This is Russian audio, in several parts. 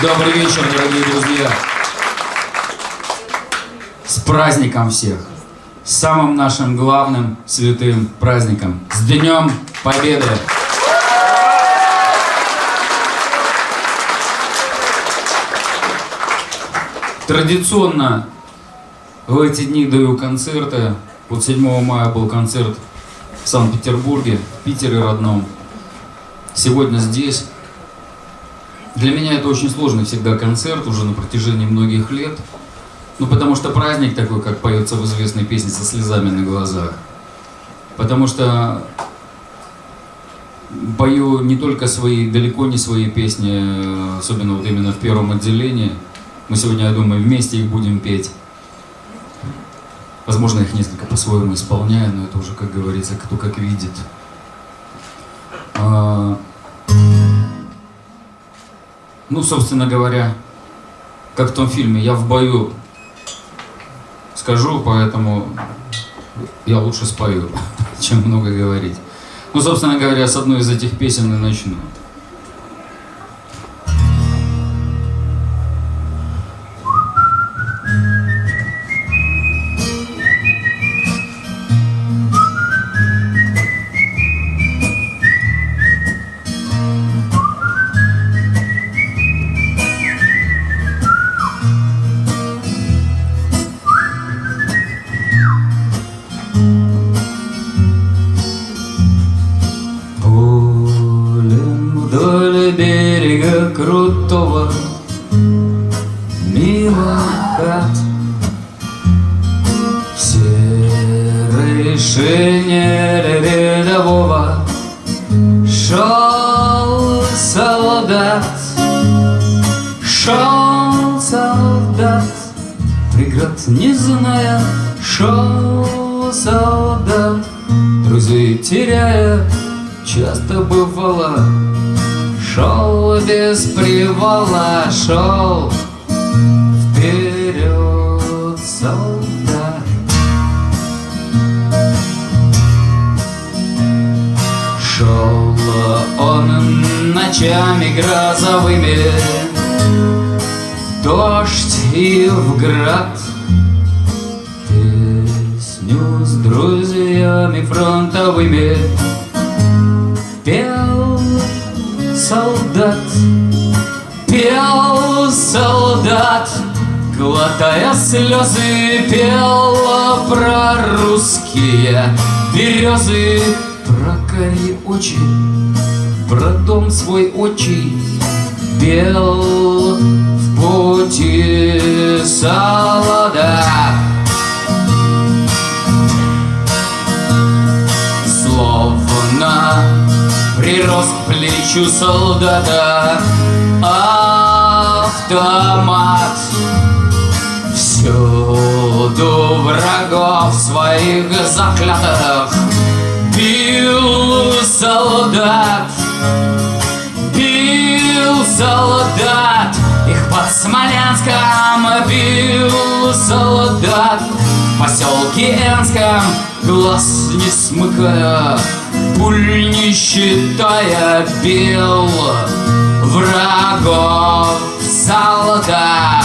Добрый вечер, дорогие друзья. С праздником всех. С самым нашим главным святым праздником. С Днем Победы. Традиционно в эти дни даю концерты. Вот 7 мая был концерт в Санкт-Петербурге, в Питере родном. Сегодня здесь. Для меня это очень сложный всегда концерт, уже на протяжении многих лет. Ну, потому что праздник такой, как поется в известной песне «Со слезами на глазах». Потому что пою не только свои, далеко не свои песни, особенно вот именно в первом отделении. Мы сегодня, я думаю, вместе их будем петь. Возможно, их несколько по-своему исполняю, но это уже, как говорится, кто как видит. Ну, собственно говоря, как в том фильме, я в бою скажу, поэтому я лучше спою, чем много говорить. Ну, собственно говоря, с одной из этих песен и начну. Песню с друзьями фронтовыми Пел солдат, пел солдат, Глотая слезы, пел про русские березы, Про карие очи, про дом свой очи, Пел в пути солдат. Прирос к плечу солдата. Автомат. Всюду врагов своих заклятых Бил солдат. Бил солдат. Их под Смоленском бил солдат. В поселке Энском глаз не смыкая пуль не считая бил врагов солдат.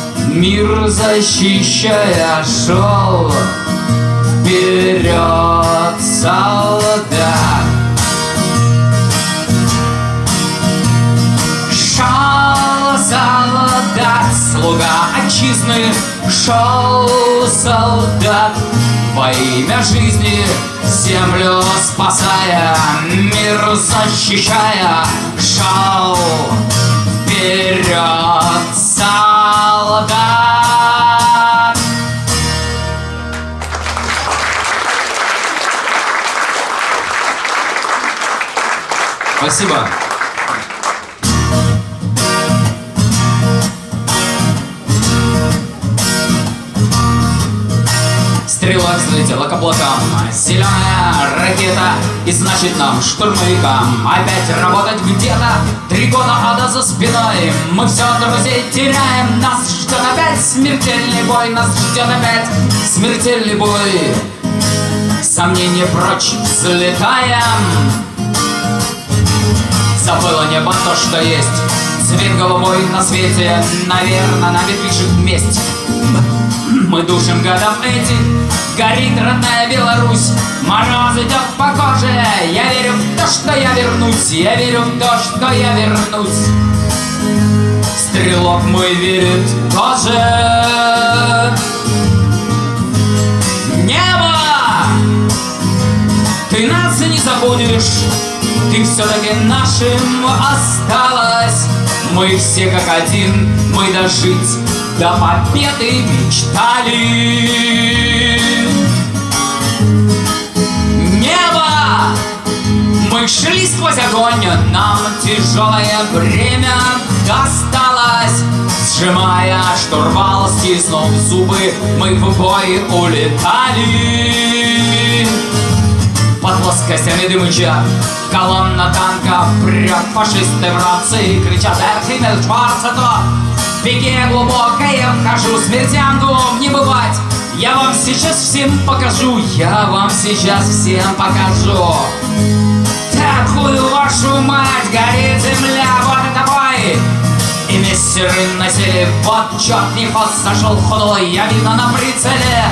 мир защищая, шел вперед солдат. Шел солдат, слуга отчизны, шел солдат во имя жизни землю спасая, мир защищая, шел вперед солдат. Спасибо. Стрела взлетела к облакам Зеленая ракета И значит нам, штурмовикам Опять работать где-то. Три года ада за спиной. Мы все друзей теряем. Нас ждет опять смертельный бой. Нас ждет опять смертельный бой. Сомнения прочь. Взлетаем Забыло небо то, что есть. Цвет голубой на свете Наверное, нами движет месть. Мы душим годом этих Горит родная Беларусь. Мороз идет по коже. Я верю в то, что я вернусь. Я верю в то, что я вернусь. Стрелок мой верит тоже. Небо! Ты нас не забудешь Ты все-таки нашим осталась Мы все как один Мы дожить до победы мечтали. Небо! Мы шли сквозь огонь, нам тяжелое время досталось. Сжимая штурвал, стиснув зубы, мы в бой улетали. Под плоскостями дымыча Колонна танка прет Фашисты в рации кричат Эх, Химмель, Шварцето В пике глубокое вхожу Смертянку не бывать. Я вам сейчас всем покажу Я вам сейчас всем покажу Такую вашу мать Горит земля, вот это бой и мессеры носили Вот черт не ход сошел худой Я видно на прицеле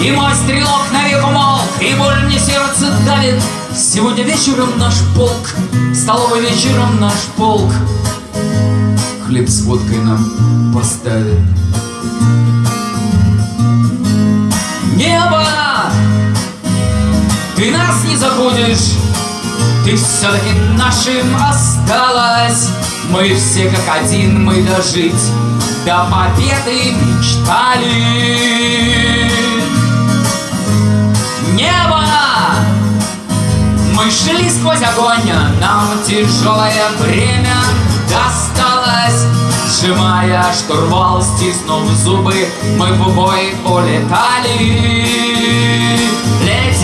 И мой стрелок навек умолк И боль мне сердце давит. Сегодня вечером наш полк Столовый вечером наш полк. Хлеб с водкой нам поставит Небо Ты нас не забудешь Ты все-таки нашим осталась мы все как один, мы дожить До победы мечтали Небо! Мы шли сквозь огонь Нам тяжелое время досталось. Сжимая штурвал, стиснув зубы Мы в бой улетали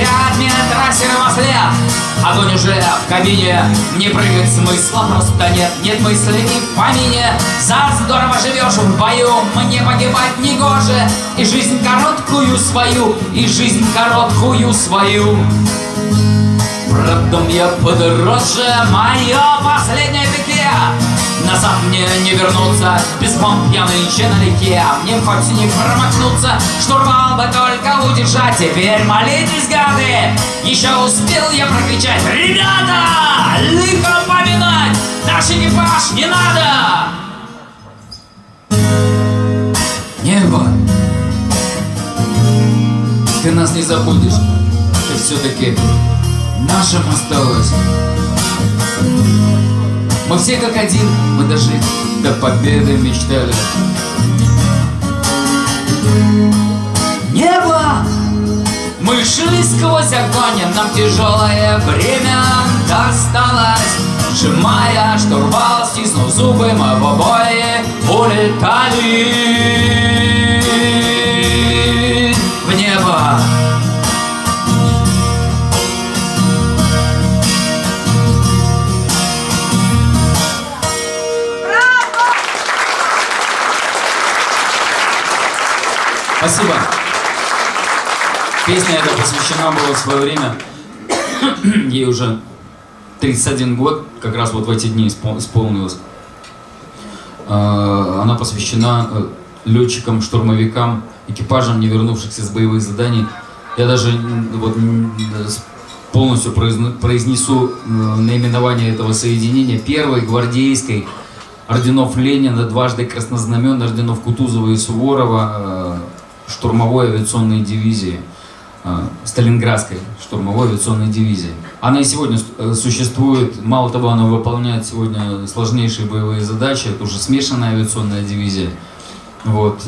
Летят метросеры во след Огонь уже в кабине. Не прыгать смысла просто нет. Нет мысли и в помине. За здорово живешь в бою Мне погибать не гоже. И жизнь короткую свою И жизнь короткую свою Продам я подороже Мое последнее пике. Назад мне не вернуться Без бомб я нынче налегке Мне хоть не промахнуться Штурвал бы только удержать. Теперь молитесь, гады! Еще успел я прокричать Ребята! Лихо поминать! Наш экипаж не надо! Небо! Ты нас не забудешь Ты все-таки нашим осталось мы все как один, мы дожить до победы мечтали. Небо! Мы шли сквозь огонь, нам тяжелое время досталось. Сжимая штурвал, стиснув зубы, мы в обои улетали в небо. Спасибо. Песня эта посвящена была в свое время. Ей уже 31 год, как раз вот в эти дни исполнилось. А, она посвящена э, летчикам, штурмовикам, экипажам, не вернувшихся с боевых заданий. Я даже вот полностью произнесу э, наименование этого соединения. Первой гвардейской орденов Ленина, дважды краснознамен, орденов Кутузова и Суворова, э, штурмовой авиационной дивизии, э, Сталинградской штурмовой авиационной дивизии. Она и сегодня э, существует, мало того, она выполняет сегодня сложнейшие боевые задачи, это уже смешанная авиационная дивизия. Вот.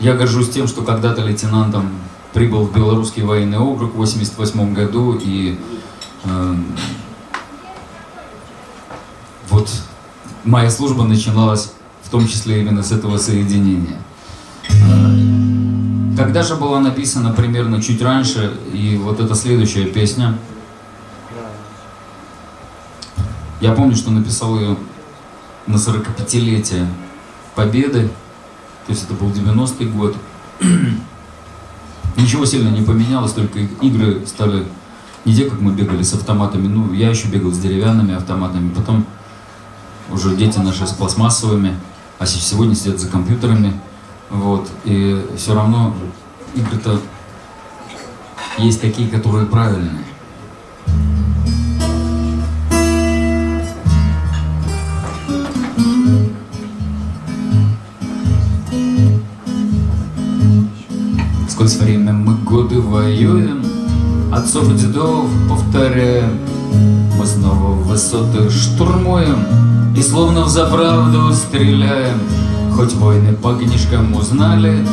Я горжусь тем, что когда-то лейтенантом прибыл в Белорусский военный округ в 1988 году и вот моя служба начиналась в том числе именно с этого соединения. А, когда же была написана примерно чуть раньше, и вот эта следующая песня, я помню, что написал ее на 45-летие Победы, то есть это был 90-й год. Ничего сильно не поменялось, только игры стали не те, как мы бегали с автоматами, ну, я еще бегал с деревянными автоматами, потом уже дети наши с пластмассовыми, а сегодня сидят за компьютерами. Вот, и все равно игры-то есть такие, которые правильные. Сквозь время мы годы воюем, Отцов и дедов повторяем, Мы снова высоты штурмуем, и словно в заправду стреляем Хоть войны по книжкам узнали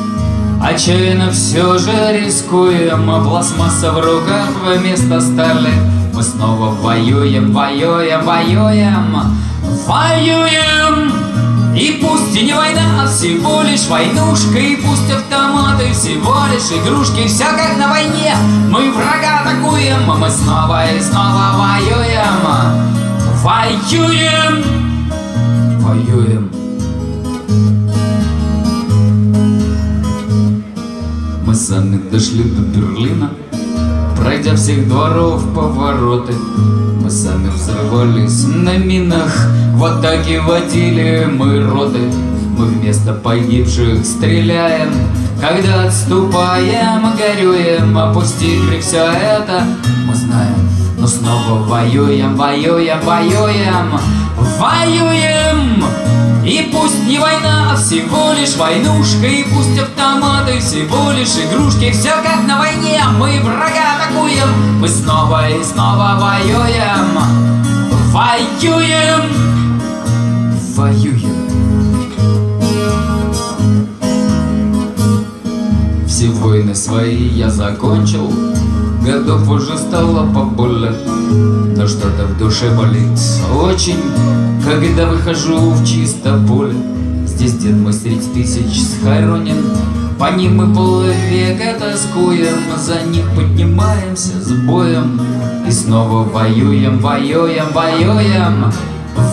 Отчаянно все же рискуем А пластмасса в руках вместо стали Мы снова воюем, воюем, воюем Воюем! И пусть и не война, а всего лишь войнушка И пусть автоматы всего лишь игрушки Все как на войне, мы врага атакуем Мы снова и снова воюем Воюем! воюем. Мы сами дошли до Берлина, Пройдя всех дворов повороты, Мы сами взрывались на минах, В атаке водили мы роты, Мы вместо погибших стреляем, Когда отступаем, горюем, Опустили все это, мы знаем, Но снова воюем, воюем, воюем, воюем! И пусть не война, а всего лишь войнушка И пусть автоматы всего лишь игрушки. Все как на войне, мы врага атакуем Мы снова и снова воюем. Воюем! Воюем. Все войны свои я закончил Годов уже стало поболее Но что-то в душе болит очень Когда выхожу в чисто поле. Здесь дед мой средь тысяч схоронен По ним мы полвека тоскуем За них поднимаемся с боем И снова воюем, воюем, воюем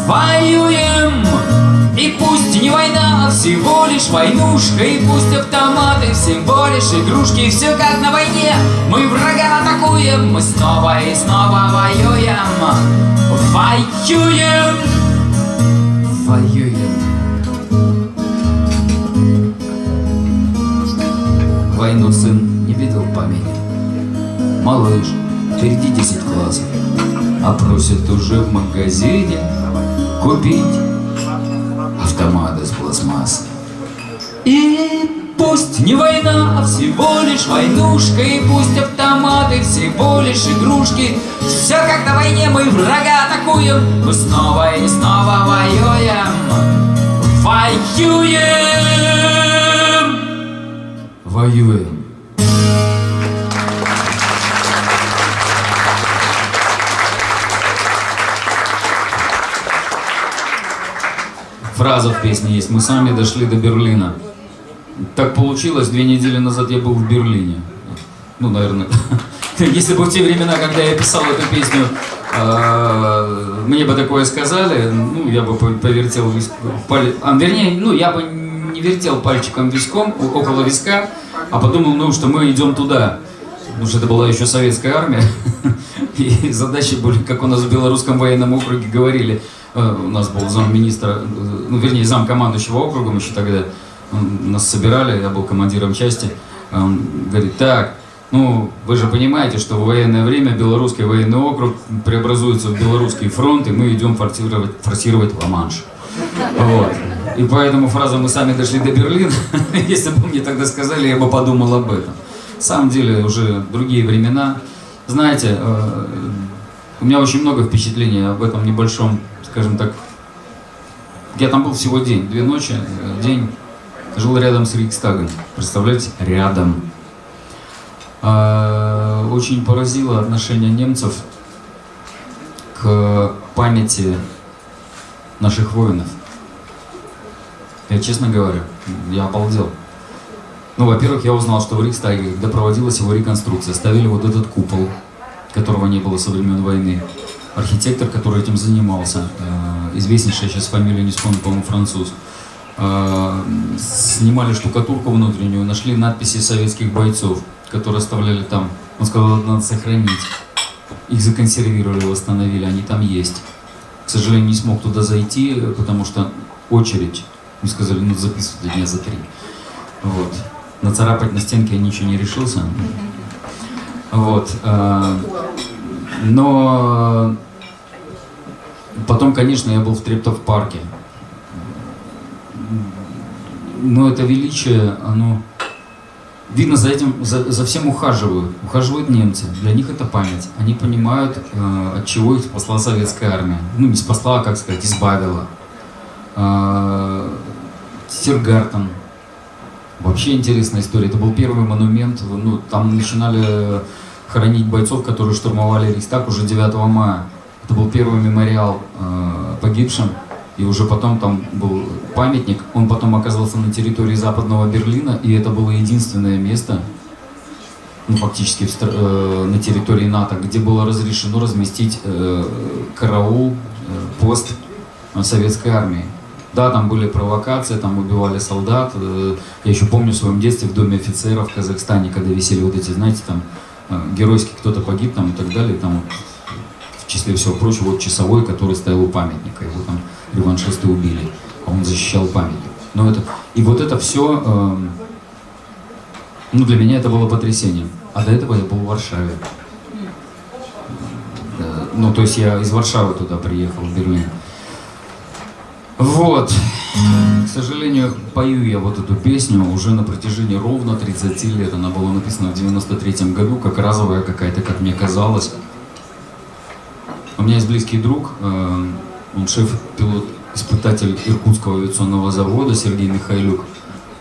Воюем! И пусть не война, а всего лишь войнушка И пусть автоматы всего лишь игрушки Все как на войне, мы врага атакуем Мы снова и снова воюем. Воюем. Воюем. Войну сын не видел помине. Малыш, впереди десять классов. А просит уже в магазине Купить автомат из пластмассы. И пусть не война, а всего лишь войнушка, И пусть автоматы всего лишь игрушки, Все как на войне, мы врага атакуем, Мы снова и снова воюем, воюем, воюем. Фраза в песне есть. Мы сами дошли до Берлина. Так получилось, две недели назад я был в Берлине. Ну, наверное, если бы в те времена, когда я писал эту песню, а, мне бы такое сказали, ну, я бы повертел виск... а, вернее, ну, я бы не вертел пальчиком виском, около виска, а подумал, ну, что мы идем туда. Потому что это была еще советская армия. И задачи были, как у нас в Белорусском военном округе говорили, Э, у нас был замминистра, э, ну, вернее, зам командующего округом еще тогда, нас собирали, я был командиром части, он говорит, так, ну, вы же понимаете, что в военное время Белорусский военный округ преобразуется в Белорусский фронт, и мы идем форсировать, форсировать Ла-Манш. Вот. И поэтому фраза «мы сами дошли до Берлина», если бы мне тогда сказали, я бы подумал об этом. На самом деле уже другие времена. Знаете, э, у меня очень много впечатлений об этом небольшом, скажем так, я там был всего день, две ночи, э, день жил рядом с Рейхстагом. Представляете, рядом. А, очень поразило отношение немцев к памяти наших воинов. Я честно говорю, я обалдел. Ну, во-первых, я узнал, что в Рейхстаге, когда проводилась его реконструкция, ставили вот этот купол, которого не было со времен войны. Архитектор, который этим занимался, э, известнейшая сейчас фамилия, не вспомню, по-моему, француз, э, снимали штукатурку внутреннюю, нашли надписи советских бойцов, которые оставляли там. Он сказал, надо сохранить. Их законсервировали, восстановили, они там есть. К сожалению, не смог туда зайти, потому что очередь. Мне сказали, ну записывайте дня за три. Вот. Нацарапать на стенке я ничего не решился. Вот. Но потом, конечно, я был в Трептов парке. Но это величие, оно Видно, за этим, за, за всем ухаживают. Ухаживают немцы. Для них это память. Они понимают, э, от чего их спасла советская армия. Ну, не спасла, а, как сказать, избавила. Э, Тиргартен. Вообще интересная история. Это был первый монумент. Ну, там начинали хоронить бойцов, которые штурмовали Рейхстаг уже 9 мая. Это был первый мемориал э, погибшим. И уже потом там был памятник, он потом оказался на территории Западного Берлина, и это было единственное место, ну, фактически в, э, на территории НАТО, где было разрешено разместить э, караул, э, пост советской армии. Да, там были провокации, там убивали солдат. Э, я еще помню в своем детстве в доме офицеров в Казахстане, когда висели вот эти, знаете, там геройский кто-то погиб там и так далее, там в числе всего прочего, вот часовой, который стоял у памятника, его там реваншисты убили, а он защищал памятник. Но это, и вот это все, э, ну для меня это было потрясением. А до этого я был в Варшаве. Э, ну, то есть я из Варшавы туда приехал, в Берлин. Вот. К сожалению, пою я вот эту песню уже на протяжении ровно 30 лет. Она была написана в 93 году, как разовая какая-то, как мне казалось. У меня есть близкий друг, э, он шеф-пилот-испытатель Иркутского авиационного завода Сергей Михайлюк.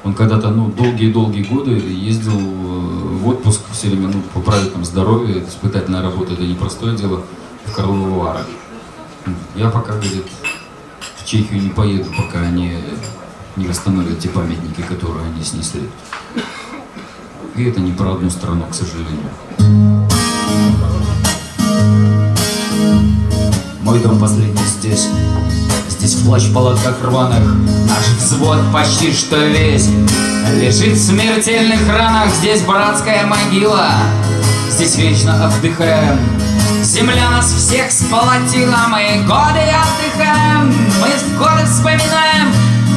Он когда-то, ну, долгие-долгие годы ездил э, в отпуск все время, ну, поправить там здоровье, испытательная работа, это непростое дело, в Карловы. Я пока, говорит, в Чехию не поеду, пока они не восстановят те памятники, которые они снесли. И это не про одну страну, к сожалению. Мой дом последний здесь. Здесь в плащ палатках рваных. Наш взвод почти что весь. Лежит в смертельных ранах. Здесь братская могила. Здесь вечно отдыхаем Земля нас всех сполотила Мы годы отдыхаем Мы годы вспоминаем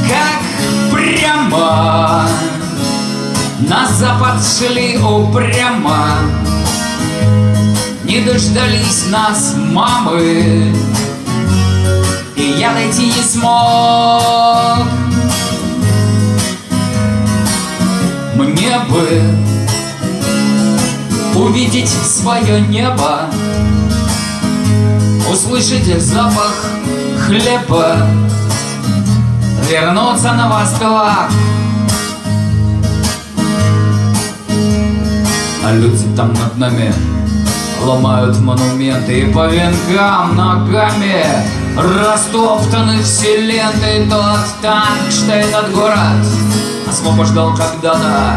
Как прямо. На запад шли упрямо не дождались нас мамы. И я дойти не смог. Мне бы увидеть свое небо Услышать запах хлеба Вернуться на восток. А люди там над нами Ломают монументы и по венкам ногами Растоптаны все ленты Тот танк, что этот город Освобождал когда-то.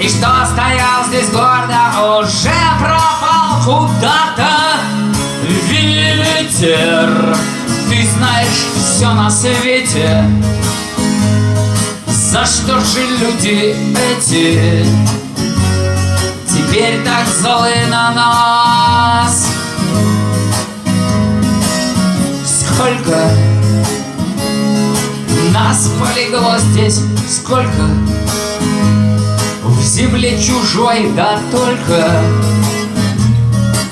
И что стоял здесь гордо Уже пропал куда-то. Ветер Ты знаешь все на свете. За что же люди эти Теперь так злы на нас Сколько? Нас полегло здесь Сколько? В земле чужой Да только.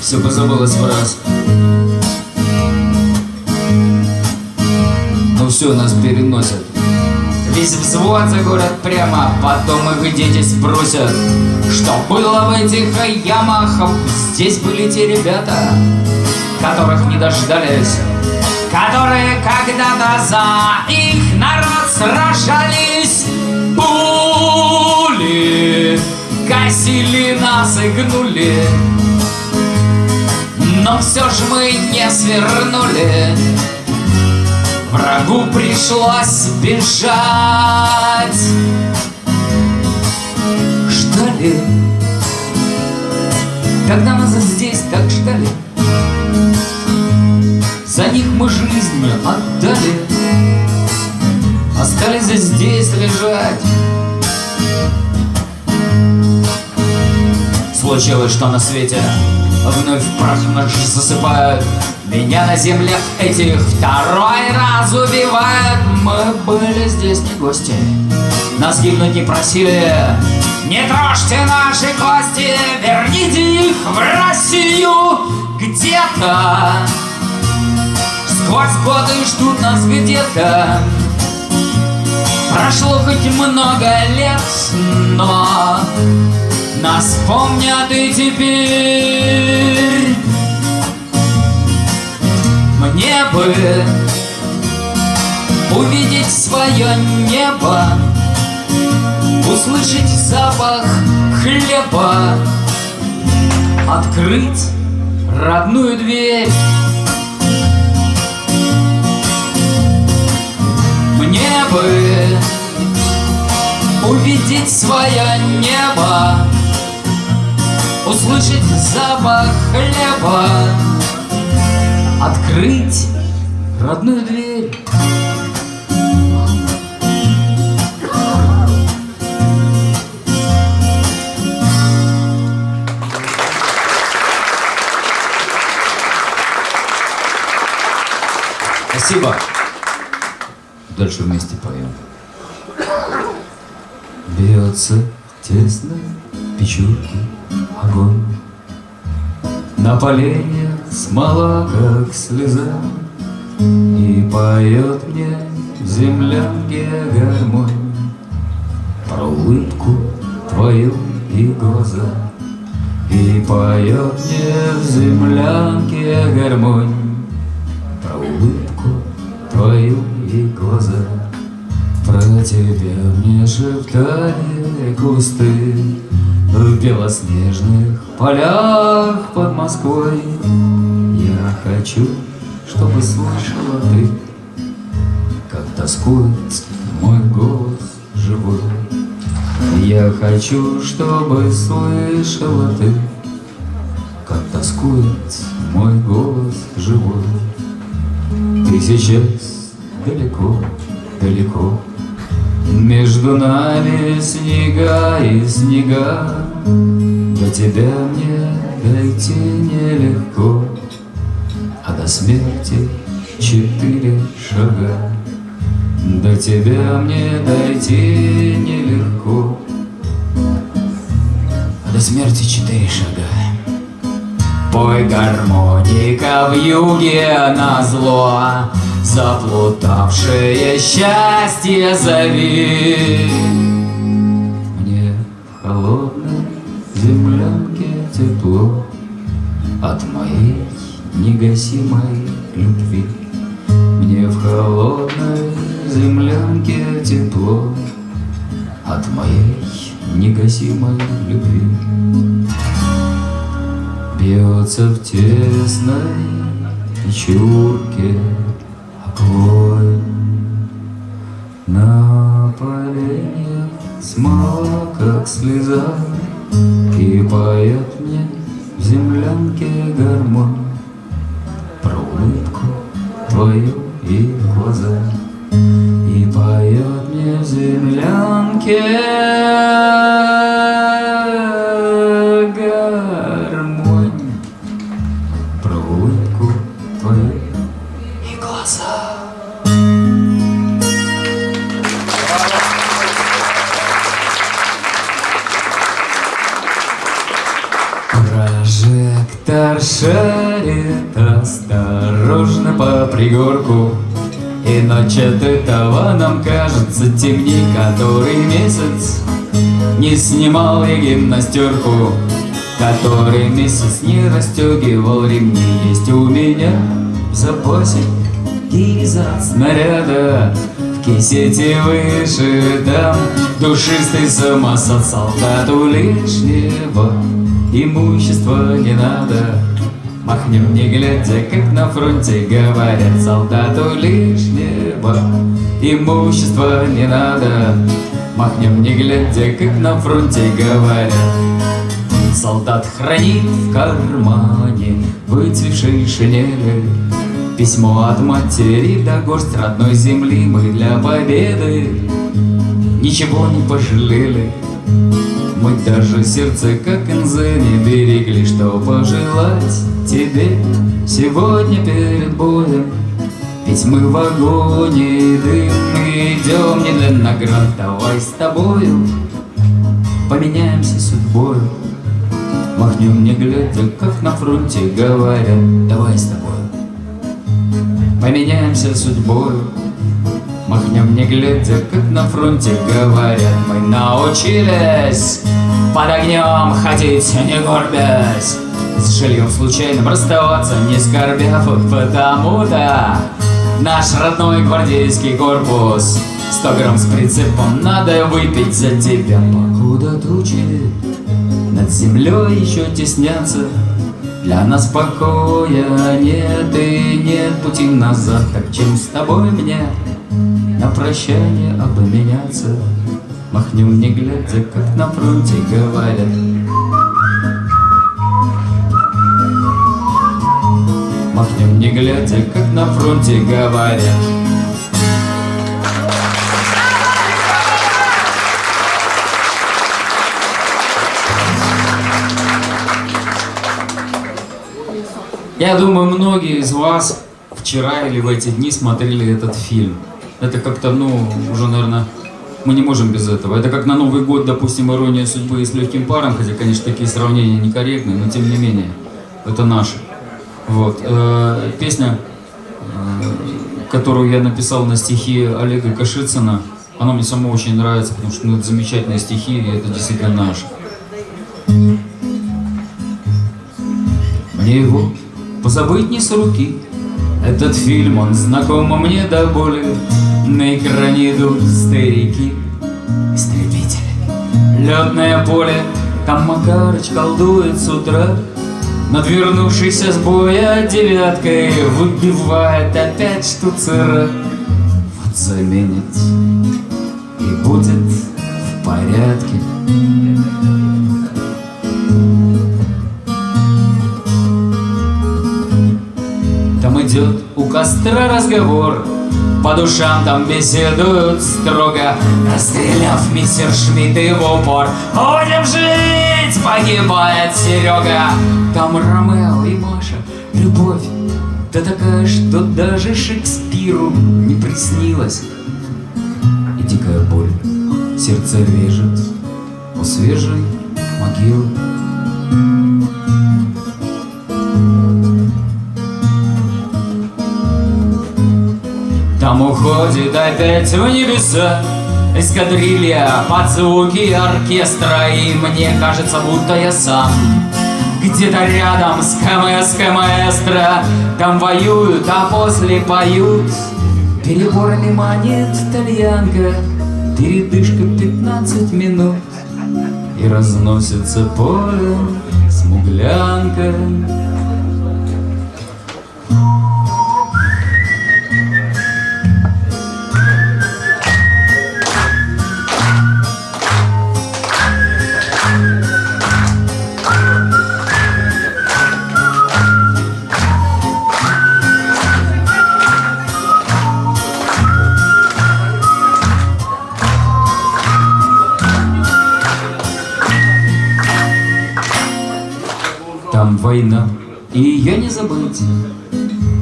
Все позабылось в раз. Все все нас переносят. Весь взвод за город прямо, потом их дети спросят, что было в этих ямах. Здесь были те ребята, которых не дождались, которые когда-то за их народ сражались. Пули косили нас и гнули, но все же мы не свернули. Врагу пришлось бежать Ждали Когда нас здесь так ждали За них мы жизнь отдали. Остались здесь лежать. Случилось, что на свете Вновь прах наш засыпают. Меня на земле этих второй раз убивают. Мы были здесь не гости. Нас гибнуть не просили. Не трожьте наши кости. Верните их в Россию Где-то Сквозь годы ждут нас где-то. Прошло хоть много лет, но Нас помнят и теперь. Мне бы Увидеть свое небо Услышать запах хлеба Открыть родную дверь Мне бы увидеть свое небо Услышать запах хлеба открыть родную дверь. Спасибо. Дальше вместе поем. Бьется тесно печурки огонь на поленье смола, как слеза, И поет мне в землянке гармонь Про улыбку твою и глаза. И поет мне в землянке гармонь Про улыбку твою и глаза. Про тебя мне шептали кусты. В белоснежных полях под Москвой. Я хочу, чтобы слышала ты Как тоскует мой голос живой. Я хочу, чтобы слышала ты Как тоскует мой голос живой. Ты сейчас далеко, далеко между нами снега и снега, До тебя мне дойти нелегко, А до смерти четыре шага. До тебя мне дойти нелегко, А до смерти четыре шага. Пой гармоника в юге на зло, Заплутавшее счастье зови. Мне в холодной землянке тепло От моей негасимой любви. Мне в холодной землянке тепло От моей негасимой любви. Бьется в тесной печурке огонь На поленьях смола, как слеза И поет мне в землянке гармонь Про улыбку твою и глаза. И поет мне в землянке шарит осторожно по пригорку. И ночь от этого нам кажется темней Который месяц не снимал я гимнастерку. Который месяц не расстегивал ремни. Есть у меня в запасе гильза снаряда. В кисете выше там Душистый самосад солдату лишнего Имущества не надо. Махнем не глядя, как на фронте говорят Солдату лишнего. Имущества не надо. Махнем не глядя, как на фронте говорят. Солдат хранит в кармане выцветшей шинели Письмо от матери да горсть родной земли Мы для победы ничего не пожалели Мы даже сердце, как инзе, не берегли Что пожелать тебе сегодня перед боем. Ведь мы в огоне дым идем не для наград. Давай с тобою поменяемся судьбой. Махнем не глядя, как на фронте говорят. Давай с тобой поменяемся судьбой Махнем не глядя, как на фронте говорят. Мы научились под огнем ходить, не горбясь. С жильем случайным расставаться, не скорбя Потому-то наш родной гвардейский корпус. Сто грамм с прицепом надо выпить за тебя Покуда тучи над землей еще теснятся Для нас покоя нет и нет пути назад. Так чем с тобой мне на прощание обменяться. Махнем не глядя, как на фронте говорят. Махнем не глядя, как на фронте говорят. Я думаю, многие из вас вчера или в эти дни смотрели этот фильм. Это как-то, ну, уже, наверное, мы не можем без этого. Это как на Новый год, допустим, «Ирония судьбы» и «С легким паром», хотя, конечно, такие сравнения некорректны, но тем не менее, это наши. Вот. Э, песня, э, которую я написал на стихи Олега Кашицына, она мне самому очень нравится, потому что ну, это замечательные стихи, и это действительно наши. Мне его позабыть не с руки, этот фильм, он знаком мне до боли На экране идут старики. Истребители. Летное поле Там Макарыч колдует с утра. Над вернувшейся с боя девяткой Выбивает опять штуцера. Вот заменит И будет в порядке. Идет у костра разговор По душам там беседуют строго Расстреляв мистер Шмидт и в упор. Будем жить, погибает Серега. Там Ромео и Маша, любовь Да такая, что даже Шекспиру не приснилась И дикая боль сердце режет У свежей могилы уходит опять в небеса. Эскадрилья под звуки оркестра И мне кажется, будто я сам. Где-то рядом с КМС маэстро Там воюют, а после поют. Переборами монет тальянка Передышка 15 минут. И разносится полем смуглянка война, и ее не забыть.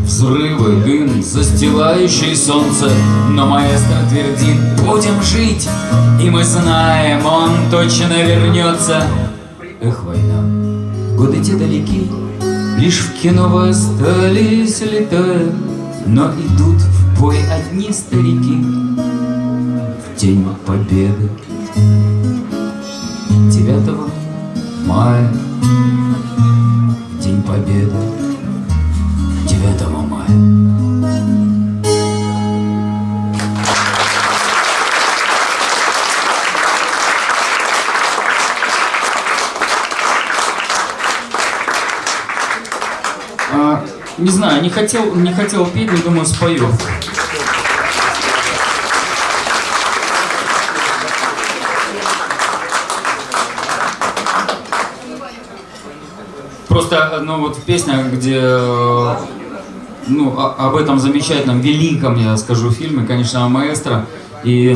Взрывы, дым, застилающий солнце, но маэстро твердит, будем жить, и мы знаем, он точно вернется. Эх, война, годы те далеки, лишь в кино вы остались летая, но идут в бой одни старики. В день победы. 9 мая знаю, не хотел, не хотел петь, но думаю, спою. Просто, ну вот песня, где, э, ну, об этом замечательном, великом, я скажу, фильме, конечно, маэстро. И,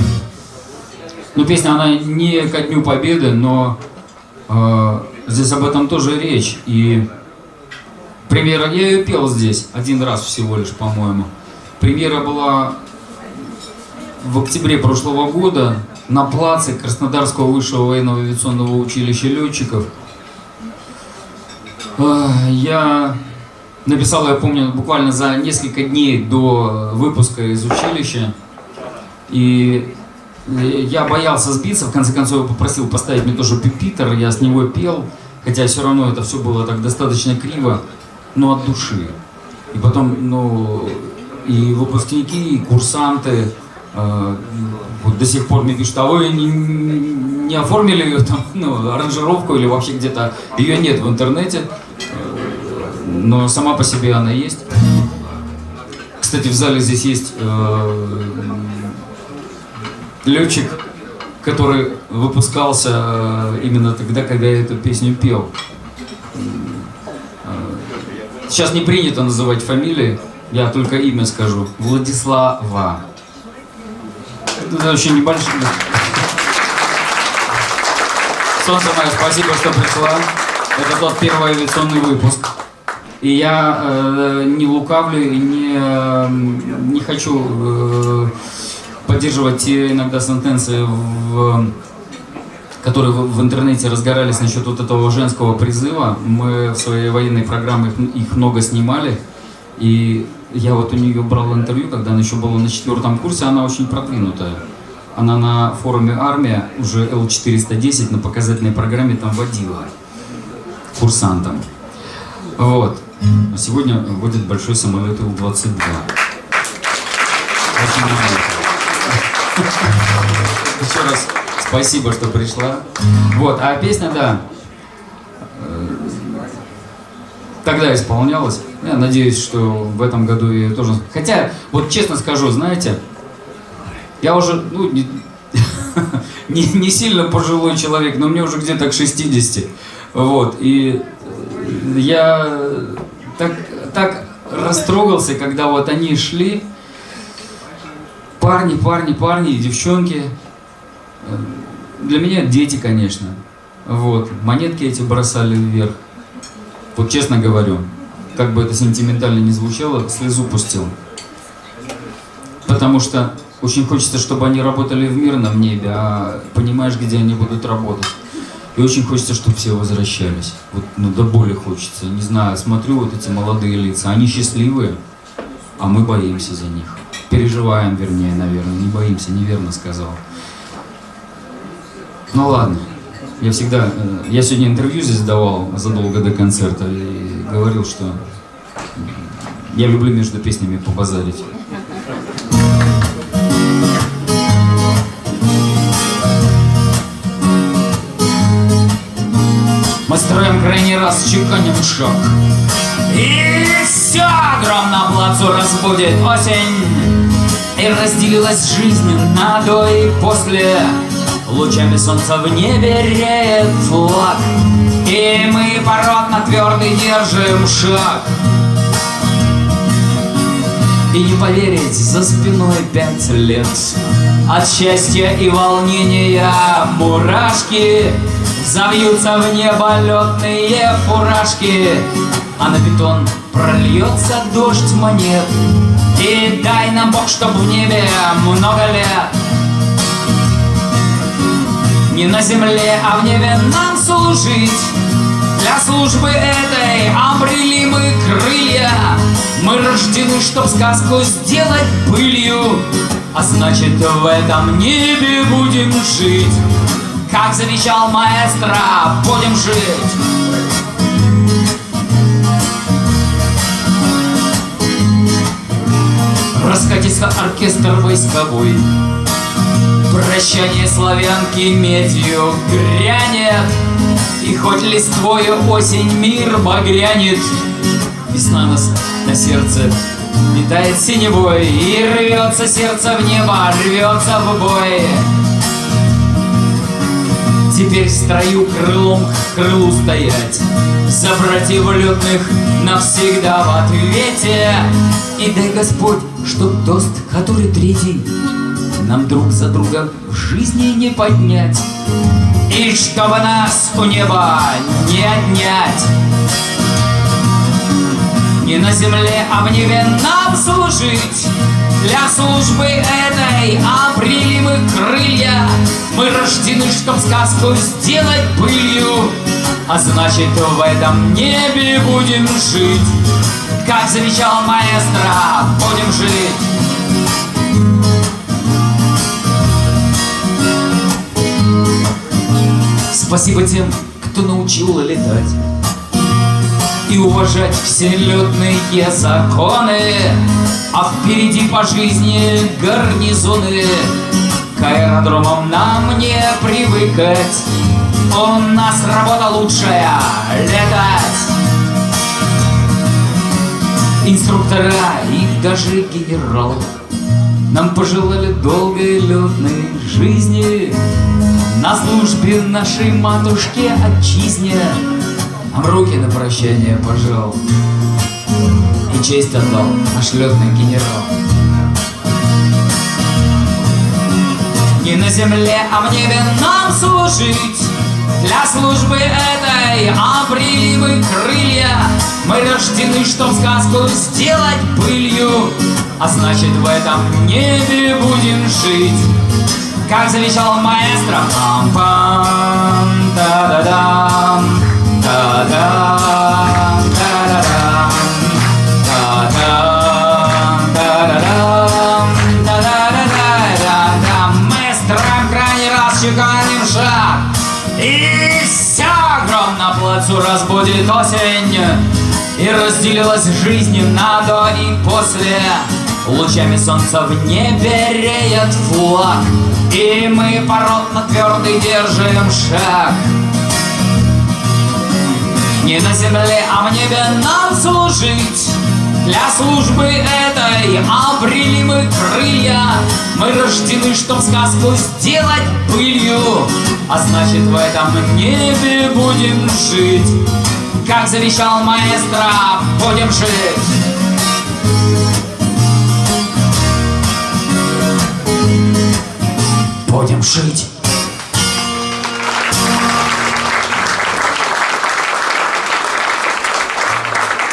ну, песня, она не ко Дню Победы, но э, здесь об этом тоже речь. И Премьера, я ее пел здесь один раз всего лишь, по-моему. Премьера была в октябре прошлого года на плаце Краснодарского высшего военного авиационного училища летчиков. А, Я написал, я помню, буквально за несколько дней до выпуска из училища. И я боялся сбиться, в конце концов я попросил поставить мне тоже пипитер, я с него пел, хотя все равно это все было так достаточно криво, но от души. И потом, ну, и выпускники, и курсанты э, вот до сих пор вы не, не оформили ее там, ну, аранжировку или вообще где-то, ее нет в интернете, э, но сама по себе она есть. Кстати, в зале здесь есть э, летчик, который выпускался э, именно тогда, когда я эту песню пел. Сейчас не принято называть фамилии, я только имя скажу. Владислава. Это очень небольшое. Солнце мое, спасибо, что пришла. Это тот первый авиационный выпуск. И я э, не лукавлю и не, э, не хочу э, поддерживать те иногда сентенции, в, которые в, интернете разгорались насчет вот этого женского призыва. Мы в своей военной программе их, их много снимали. И я вот у нее брал интервью, когда она еще была на четвертом курсе, она очень продвинутая. Она на форуме «Армия» уже Л-410 на показательной программе там водила курсантам. Вот. А сегодня водит большой самолет Ил-22. Очень маленький. Еще раз спасибо, что пришла. Вот, а песня, да, э, тогда исполнялась. Я надеюсь, что в этом году ее тоже... Хотя, вот честно скажу, знаете, я уже, ну, не, не, не сильно пожилой человек, но мне уже где-то к 60. Вот, и я так, так растрогался, когда вот они шли, парни, парни, парни, девчонки. Для меня дети, конечно. Вот, монетки эти бросали вверх. Вот честно говорю, как бы это сентиментально не звучало, слезу пустил. Потому что очень хочется, чтобы они работали в мирном небе, а понимаешь, где они будут работать. И очень хочется, чтобы все возвращались. Вот, ну, до боли хочется. Не знаю, смотрю вот эти молодые лица, они счастливые, а мы боимся за них. Переживаем, вернее, наверное. Не боимся, неверно сказал. Ну ладно. Я всегда... э, Я сегодня интервью здесь давал задолго до концерта и говорил, что я люблю между песнями побазарить. Мы строим крайний раз, чеканим шаг. И все гром на плацу разбудит осень. И разделилась жизнь на до и после. Лучами солнца в небе реет флаг. И мы породно твердый держим шаг. И не поверить, за спиной пять лет От счастья и волнения мурашки Завьются в небо летные фуражки А на бетон прольется дождь монет И дай нам Бог, чтоб в небе много лет Не на земле, а в небе нам служить. Для службы этой обрели мы крылья. Мы рождены, чтоб сказку сделать пылью А значит, в этом небе будем жить. Как завещал маэстро, будем жить. Раскатится оркестр войсковой Прощание славянки медью грянет И хоть листвою осень мир багрянет Весна нас на сердце метает синевой И рвется сердце в небо, рвется в бой. Теперь в строю крылом к крылу стоять За братьев летных навсегда в ответе. И дай Господь, чтоб тост, который третий нам друг за друга в жизни не поднять. И чтобы нас у неба не отнять. Не на земле, а в небе нам служить. Для службы этой обрели мы крылья. Мы рождены, чтоб сказку сделать пылью А значит, в этом небе будем жить. Как завещал маэстро, будем жить Спасибо тем, кто научил летать И уважать все летные законы. А впереди по жизни гарнизоны. К аэродромам нам не привыкать. У нас работа лучшая — летать. Инструктора и даже генерал Нам пожелали долгой летной жизни. На службе нашей матушке отчизне. Руки на прощание пожал. И честь отдал наш летный генерал. Не на земле, а в небе нам служить. Для службы этой обрели мы крылья. Мы рождены, чтоб сказку сделать пылью А значит в этом небе будем жить как завещал маэстро. Та-да-дам, та-да-да-да-да-дам. Маэстро крайний раз чеканим шаг, и вся огромно плацу разбудит осень, и разделилась жизнь на до и после. Лучами солнца в небе реет флаг И мы породно твердый держим шаг. Не на земле, а в небе нам служить. Для службы этой обрели мы крылья. Мы рождены, чтоб сказку сделать пылью. А значит в этом небе будем жить. Как завещал маэстро, будем жить будем жить.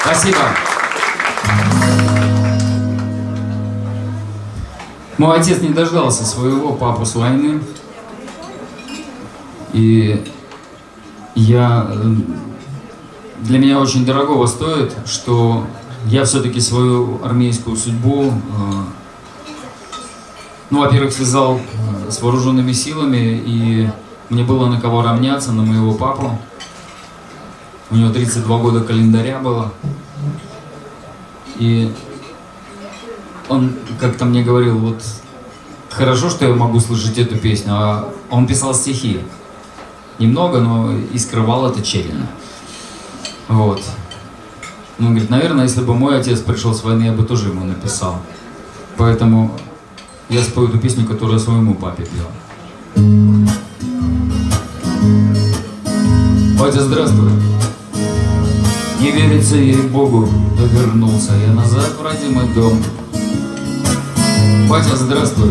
Спасибо. Мой отец не дождался своего папу с войны. И я... Э, для меня очень дорогого стоит, что я все-таки свою армейскую судьбу э, ну, во-первых, связал э, с вооруженными силами, и мне было на кого равняться, на моего папу. У него 32 года календаря было. И он как-то мне говорил, вот хорошо, что я могу слышать эту песню, а он писал стихи. Немного, но и скрывал это тщательно. Вот. Он говорит, наверное, если бы мой отец пришел с войны, я бы тоже ему написал. Поэтому я спою эту песню, которую я своему папе пел. Батя, здравствуй. Не верится ей Богу, да вернулся я назад в родимый дом. Батя, здравствуй.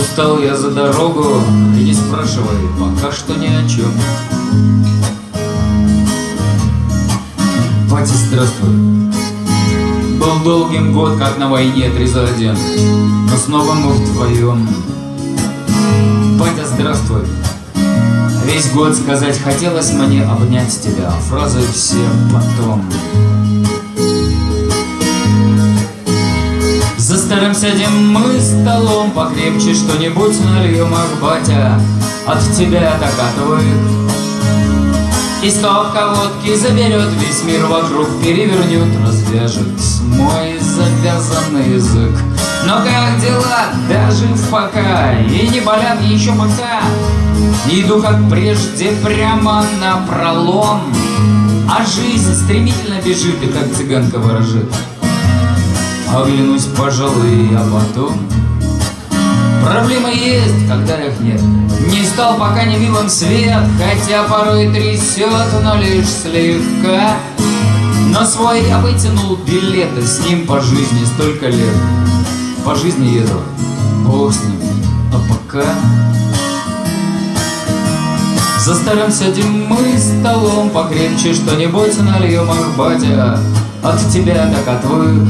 Устал я за дорогу, и не спрашивай, пока что ни о чем. Батя, здравствуй. Был долгим год, как на войне один, Но снова мы вдвоем. Батя, здравствуй. Весь год сказать хотелось мне обнять тебя, а фразы все потом. За старым сядем мы столом покрепче Что-нибудь нальем, ах, батя, от тебя докатывает И стопка водки заберет весь мир вокруг Перевернет, развяжет мой завязанный язык. Но как дела, даже пока И не болят еще пока. Иду как прежде прямо на пролом А жизнь стремительно бежит и как цыганка ворожит. Оглянусь, пожалуй, а потом Проблемы есть, когда их нет. Не стал пока не милым свет Хотя порой трясет, но лишь слегка. Но свой я вытянул билеты С ним по жизни столько лет. По жизни еду, бог с ним А пока. За старым сядем мы столом покрепче Что-нибудь нальем, ах, батя От тебя так отвык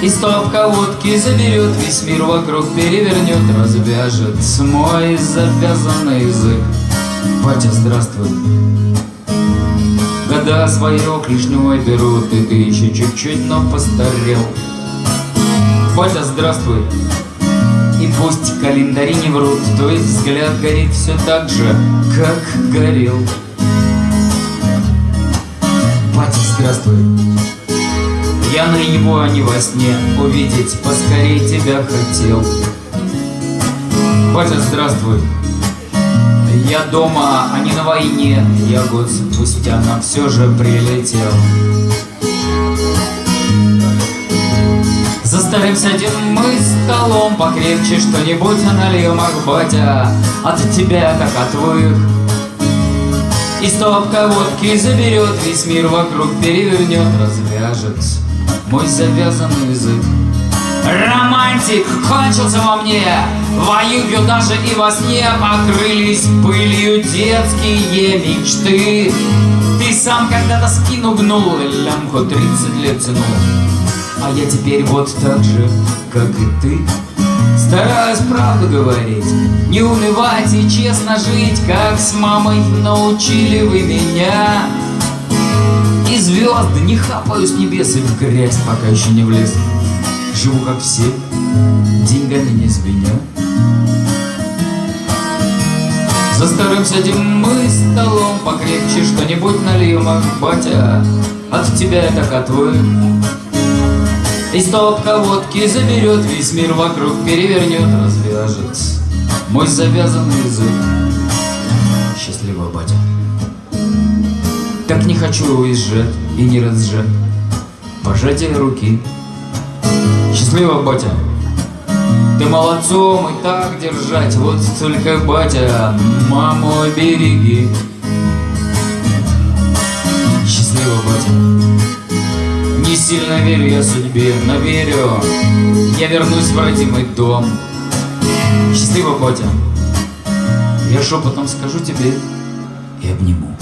и стопка водки заберет весь мир вокруг Перевернет, развяжет мой завязанный язык. Батя, здравствуй. Года свое клешней берут И ты еще чуть-чуть, но постарел. Батя, здравствуй. И пусть календари не врут Твой взгляд горит все так же, как горел. Батя, здравствуй я на его, а не во сне Увидеть поскорей тебя хотел. Батя, здравствуй. Я дома, а не на войне. Я год спустя, но все же прилетел. За старым сядем мы столом Покрепче что-нибудь нальем, ах, батя. От тебя так отвык и стопка водки заберет Весь мир вокруг перевернет, развяжет мой завязанный язык. Романтик кончился во мне, Воюю даже и во сне Покрылись пылью детские мечты. Ты сам когда-то спину гнул, лямку 30 лет тянул. А я теперь вот так же, как и ты. Стараюсь правду говорить, не унывать и честно жить, Как с мамой научили вы меня. И звезды не хапаю с небес и в грязь, пока еще не влез. Живу как все, деньгами не звеня. За старым сядем мы столом покрепче Что-нибудь нальем, ах, батя, от тебя я так отвык. И стопка водки заберет весь мир вокруг, Перевернет, развяжет мой завязанный язык. Счастливого, батя. Так не хочу уезжать и не разжать. Пожатие руки. Счастливо, батя. Ты молодцом и так держать. Вот только, батя, маму береги Счастливо, батя. Не сильно верю я судьбе, но верю. Я вернусь в родимый дом. Счастливо, батя. Я шепотом скажу тебе и обниму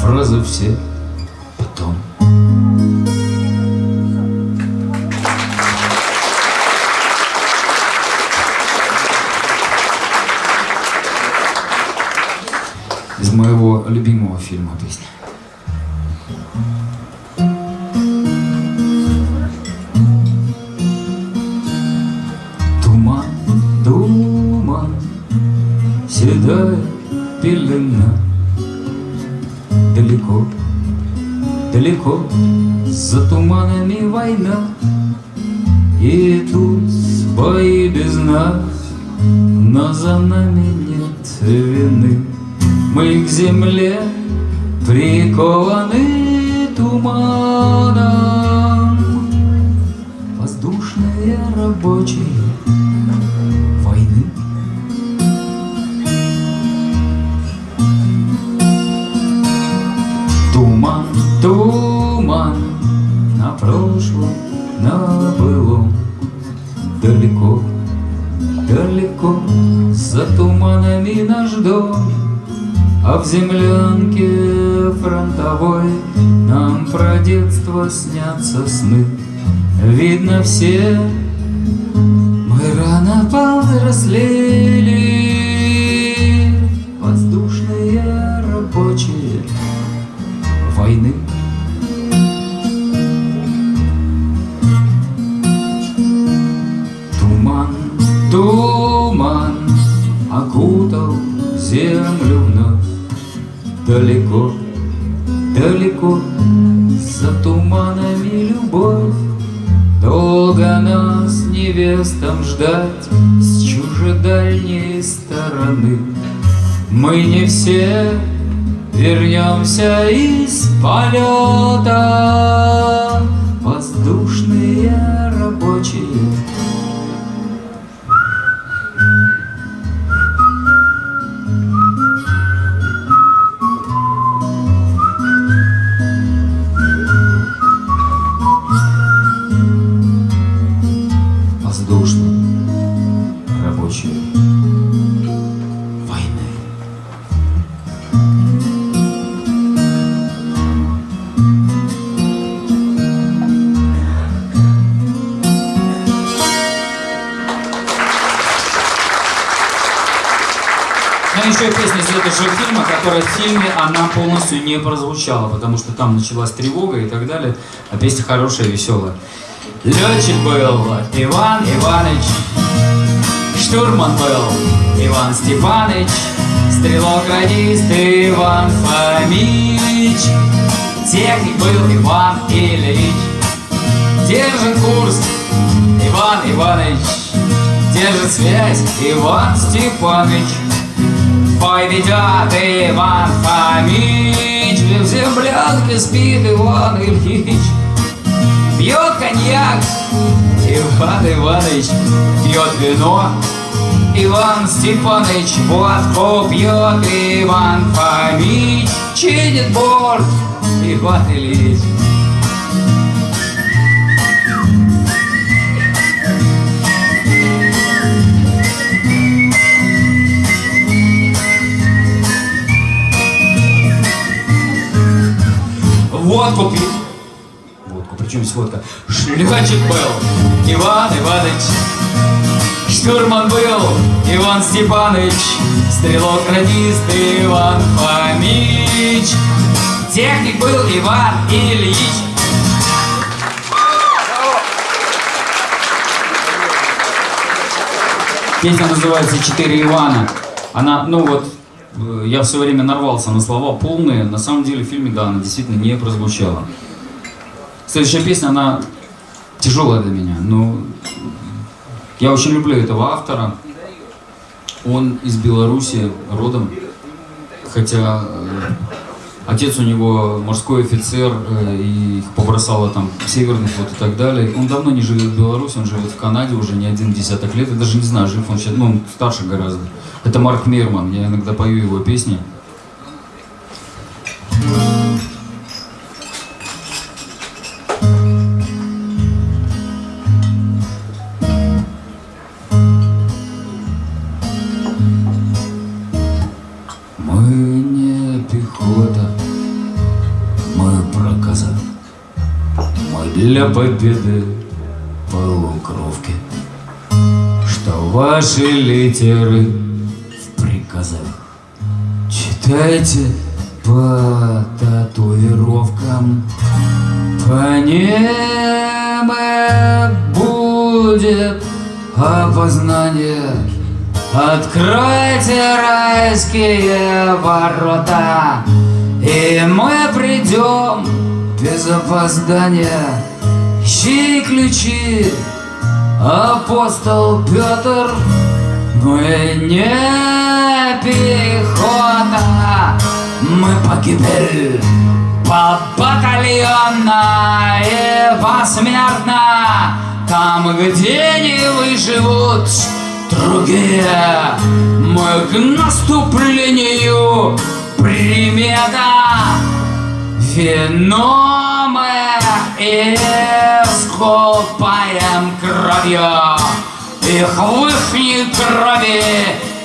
фразы все потом. Из моего любимого фильма песня. Туман, туман, седая пелена далеко, далеко За туманами война. И тут бои без нас Но за нами нет вины. Мы к земле прикованы туманом. Воздушные рабочие прошлом, на былом. Далеко, далеко за туманами наш дом А в землянке фронтовой Нам про детство снятся сны. Видно все мы рано повзрослели невестам ждать С чужедальней стороны. Мы не все вернемся из полета. Воздушные рабочие в фильме, она полностью не прозвучала, потому что там началась тревога и так далее, а песня хорошая, веселая. Летчик был Иван Иванович, штурман был Иван Степанович, стрелок-радист Иван Фомич, техник был Иван Ильич, держит курс Иван Иванович, держит связь Иван Степанович. Ведет Иван Фомич, В землянке спит Иван Ильич. Пьет коньяк Иван Иванович, Пьет вино Иван Степанович, водку пьет Иван Фомич, Чинит борт Иван Ильич. Водку пил. Водку, причем здесь водка? Шлячик был Иван Иванович. Штурман был Иван Степанович. Стрелок-радист Иван Фомич. Техник был Иван Ильич. Песня называется «Четыре Ивана». Она, ну вот, я все время нарвался на слова полные, на самом деле в фильме, да, она действительно не прозвучала. Следующая песня, она тяжелая для меня, но я очень люблю этого автора. Он из Беларуси родом, хотя э, отец у него морской офицер, э, и их побросало там северный флот и так далее. Он давно не живет в Беларуси, он живет в Канаде уже не один десяток лет. Я даже не знаю, жив он сейчас, ну, он старше гораздо. Это Марк Мерман, я иногда пою его песни. Для победы полукровки, что ваши литеры казах. Читайте по татуировкам, по ним будет опознание. Откройте райские ворота, и мы придем без опоздания. Ищи ключи, апостол Петр, мы не пехота, мы погибель по батальонно и посмертно, там, где не выживут другие, мы к наступлению. Примета вино мы искупаем кровью их в ихней крови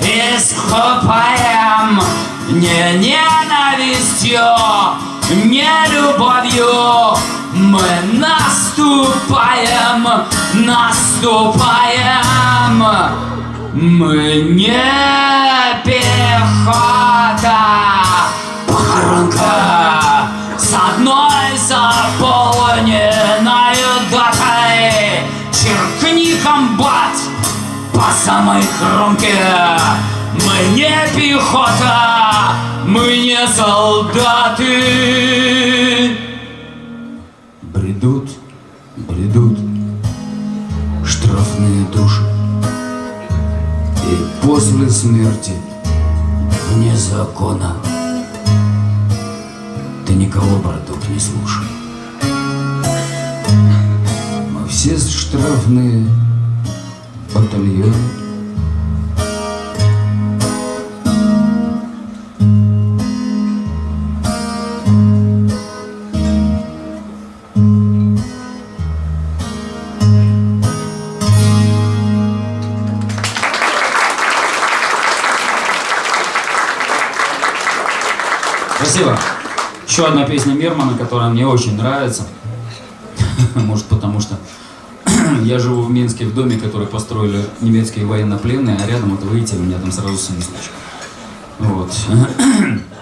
искупаем не ненавистью, не любовью. Мы наступаем, наступаем. Мы не пехота, похоронка с одной заполненной датой. Черкни комбат по самой кромке Мы не пехота, мы не солдаты. Бредут, бредут штрафные души. И после смерти вне закона Ты никого, браток, не слушай все штрафные батальоны Спасибо. Еще одна песня Мермана, которая мне очень нравится. Может, потому что я живу в Минске в доме, который построили немецкие военнопленные, а рядом, вот выйти, у меня там сразу сын Вот.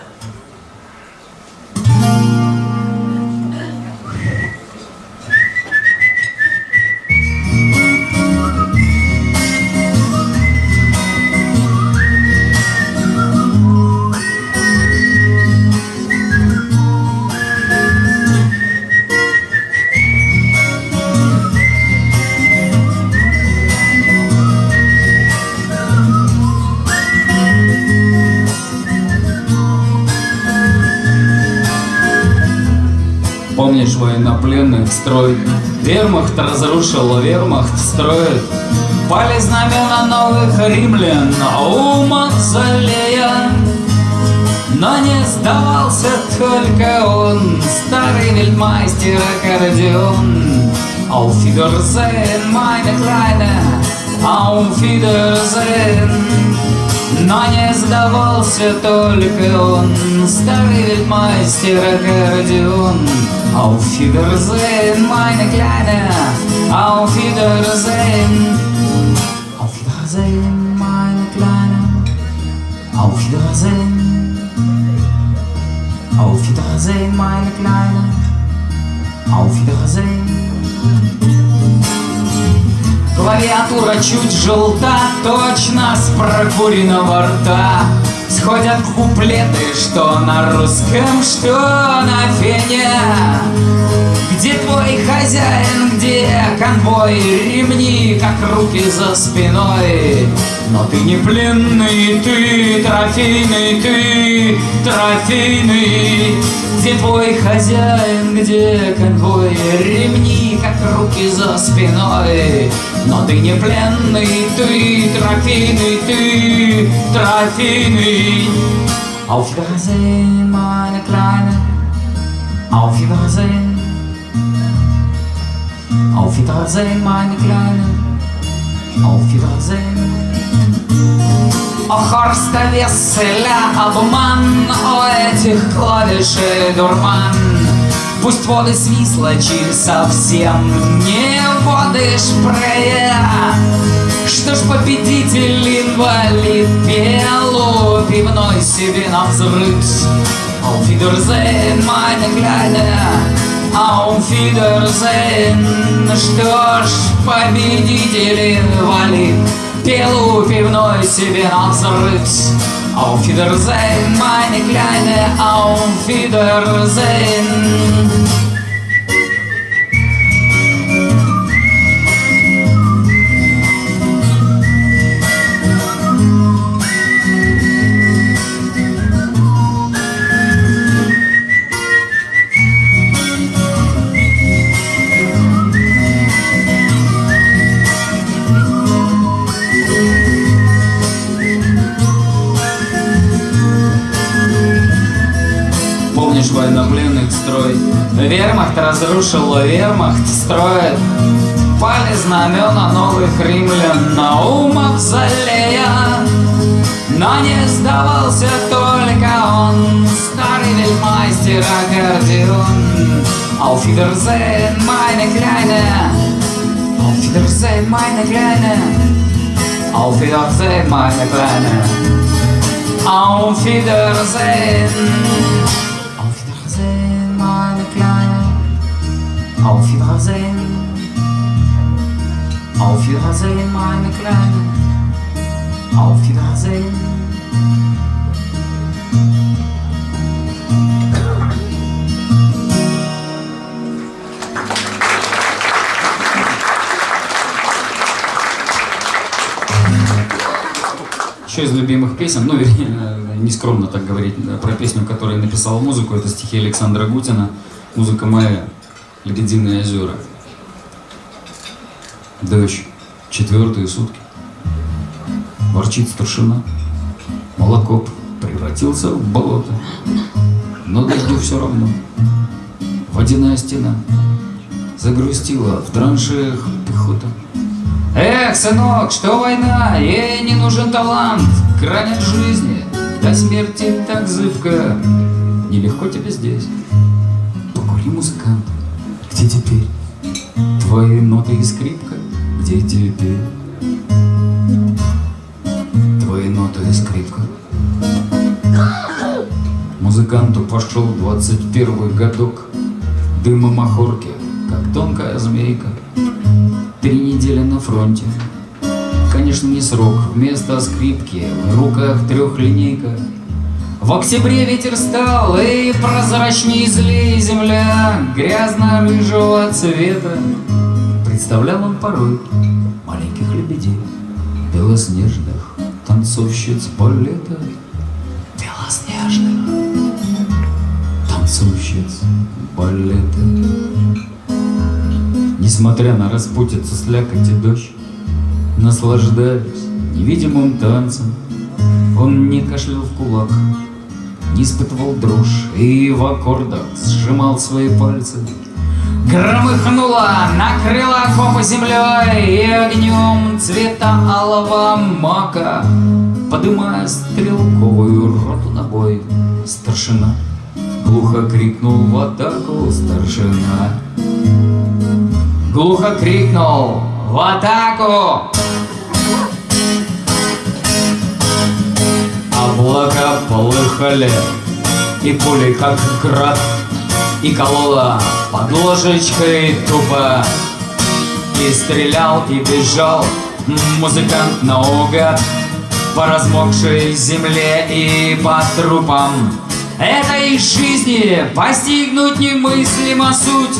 строй? Вермахт разрушил, вермахт строит. Пали знамена новых римлян у мавзолея. Но не сдавался только он, старый вельмастер аккордеон. Auf Wiedersehen, meine Wiedersehen. Но не сдавался только он, старый вельмастер аккордеон. Auf Wiedersehen, meine Kleine, auf Wiedersehen. Auf Wiedersehen, meine Kleine, auf Wiedersehen. Auf Wiedersehen, meine Kleine, auf Wiedersehen. Клавиатура чуть желта, точно с прокуренного рта Сходят куплеты, что на русском, что на фене. Где твой хозяин, где конвой, ремни, как руки за спиной. Но ты не пленный, ты трофейный, ты трофейный. Где твой хозяин, где конвой, ремни, как руки за спиной но ты не пленный, ты трофейный, ты трофейный. Auf Wiedersehen, meine Kleine. Auf Wiedersehen. Auf Wiedersehen, meine Kleine. Auf Wiedersehen. Хорста Весселя обман, о этих клавишей дурман. Пусть воды свислочи совсем не воды шпрея Что ж победитель инвалид? Пел пивной себе на взрыв. Auf Wiedersehen, meine Kleine, auf Wiedersehen Что ж победитель инвалид? Пел пивной себе на взрыв. Auf Wiedersehen, meine Kleine, auf Wiedersehen. Вермахт разрушил, вермахт строит. Пали знамена новых римлян на ум мавзолея. Но не сдавался только он, старый вельмастер аккордеон. Auf Wiedersehen, meine Kleine. Auf Wiedersehen, meine Kleine. Auf Wiedersehen. Auf Wiedersehen, auf Wiedersehen, meine Kleine, auf Wiedersehen. Еще из любимых песен, ну, вернее, не скромно так говорить, про песню, которую я написал музыку, это стихи Александра Гутина, музыка моя. «Лебединые озера». Дождь, четвертые сутки, ворчит старшина, молокоп превратился в болото, но дождю все равно. Водяная стена загрустила в траншеях пехота. Эх, сынок, что война, ей не нужен талант, Грань жизни, до смерти так зыбко. Нелегко тебе здесь, покури, музыкант, где теперь твои ноты и скрипка, где теперь твои ноты и скрипка. Музыканту пошел двадцать первый годок, Дыма махорки, как тонкая змейка, Три недели на фронте. Конечно, не срок, вместо скрипки В руках трехлинейка. В октябре ветер стал, и прозрачней злей земля Грязно-рыжего цвета. Представлял он порой маленьких лебедей, Белоснежных танцовщиц балета, Белоснежных танцовщиц балета. Несмотря на распутицу, слякоть и дождь, Наслаждаясь невидимым танцем, Он не кашлял в кулак, испытывал дрожь И в аккордах сжимал свои пальцы. Громыхнула, накрыла окопы землей И огнем цвета алого мака, Подымая стрелковую роту на бой, Старшина глухо крикнул в атаку старшина. Глухо крикнул «В атаку!» Облака полыхали, и пули как град, И колола под ложечкой тупо. И стрелял, и бежал музыкант наугад По размокшей земле и по трупам Этой жизни постигнуть немыслимо суть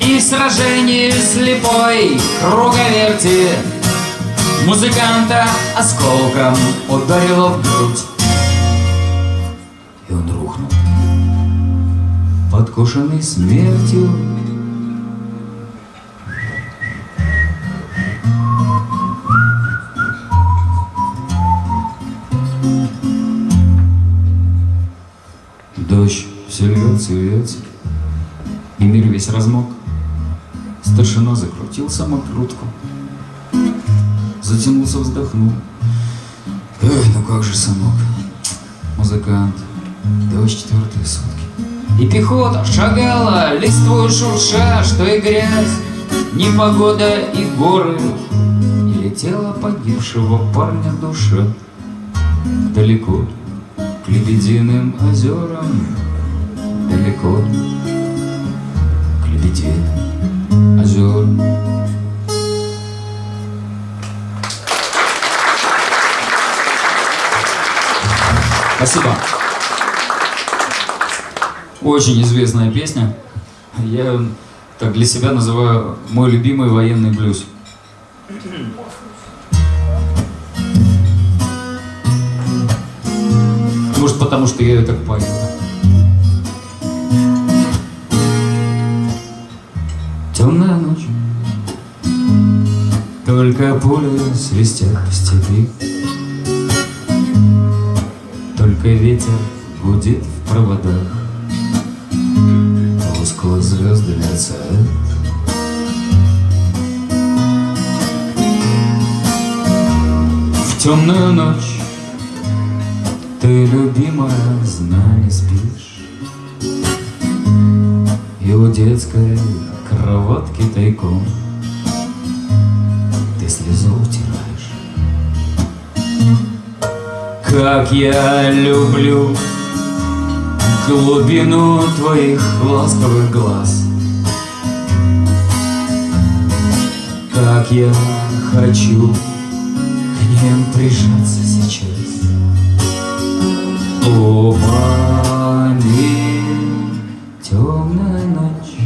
и в сражении слепой круговерти Музыканта осколком ударило в грудь. И он рухнул, подкошенный смертью. Дождь все льется и льется, и мир весь размок. Старшина закрутил самокрутку, затянулся, вздохнул. Эх, ну как же, сынок, музыкант, дождь четвертые сутки. И пехота шагала, листвой шурша, что и грязь, Непогода и горы, И летела погибшего парня душа. Далеко к лебединым озерам, Далеко к лебединым озер. Спасибо. Очень известная песня. Я так для себя называю мой любимый военный блюз. Может, потому что я ее так пою. Темная ночь, только пули свистят в степи, Только ветер гудит в проводах, Тускло звезды мерцают. В темную ночь ты, любимая, знай, спишь, И у детской кроватки тайком Как я люблю глубину твоих ласковых глаз. Как я хочу к ним прижаться сейчас. О, маме, темная ночь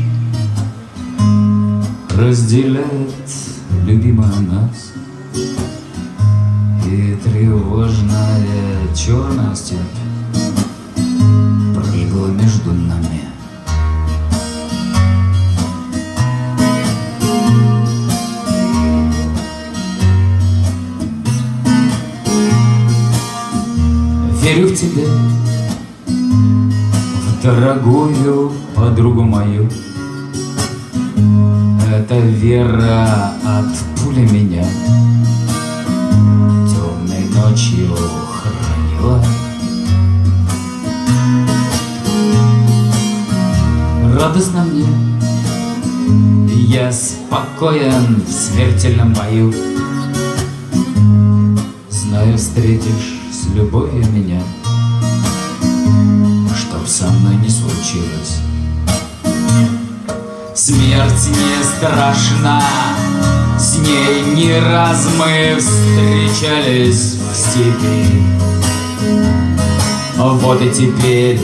разделяет любимая нас реальностью пролегла между нами. Верю в тебя, в дорогую подругу мою. Эта вера от пули меня темной ночью хранила. Радостно мне, я спокоен в смертельном бою. Знаю, встретишь с любовью меня, Чтоб со мной не случилось. Смерть не страшна, с ней не раз мы встречались в степи. Вот и теперь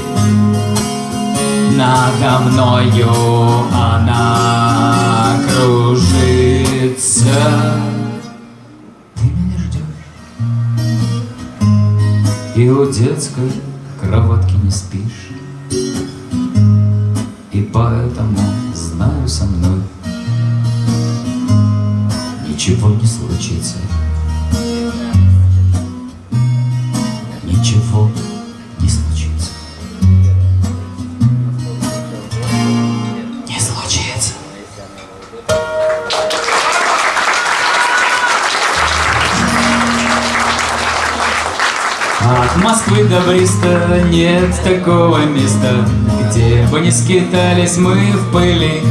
надо мною она кружится. Ты меня ждешь, и у детской кроватки не спишь, и поэтому знаю со мной ничего не случится. Москвы до Бриста нет такого места, Где бы не скитались мы в пыли.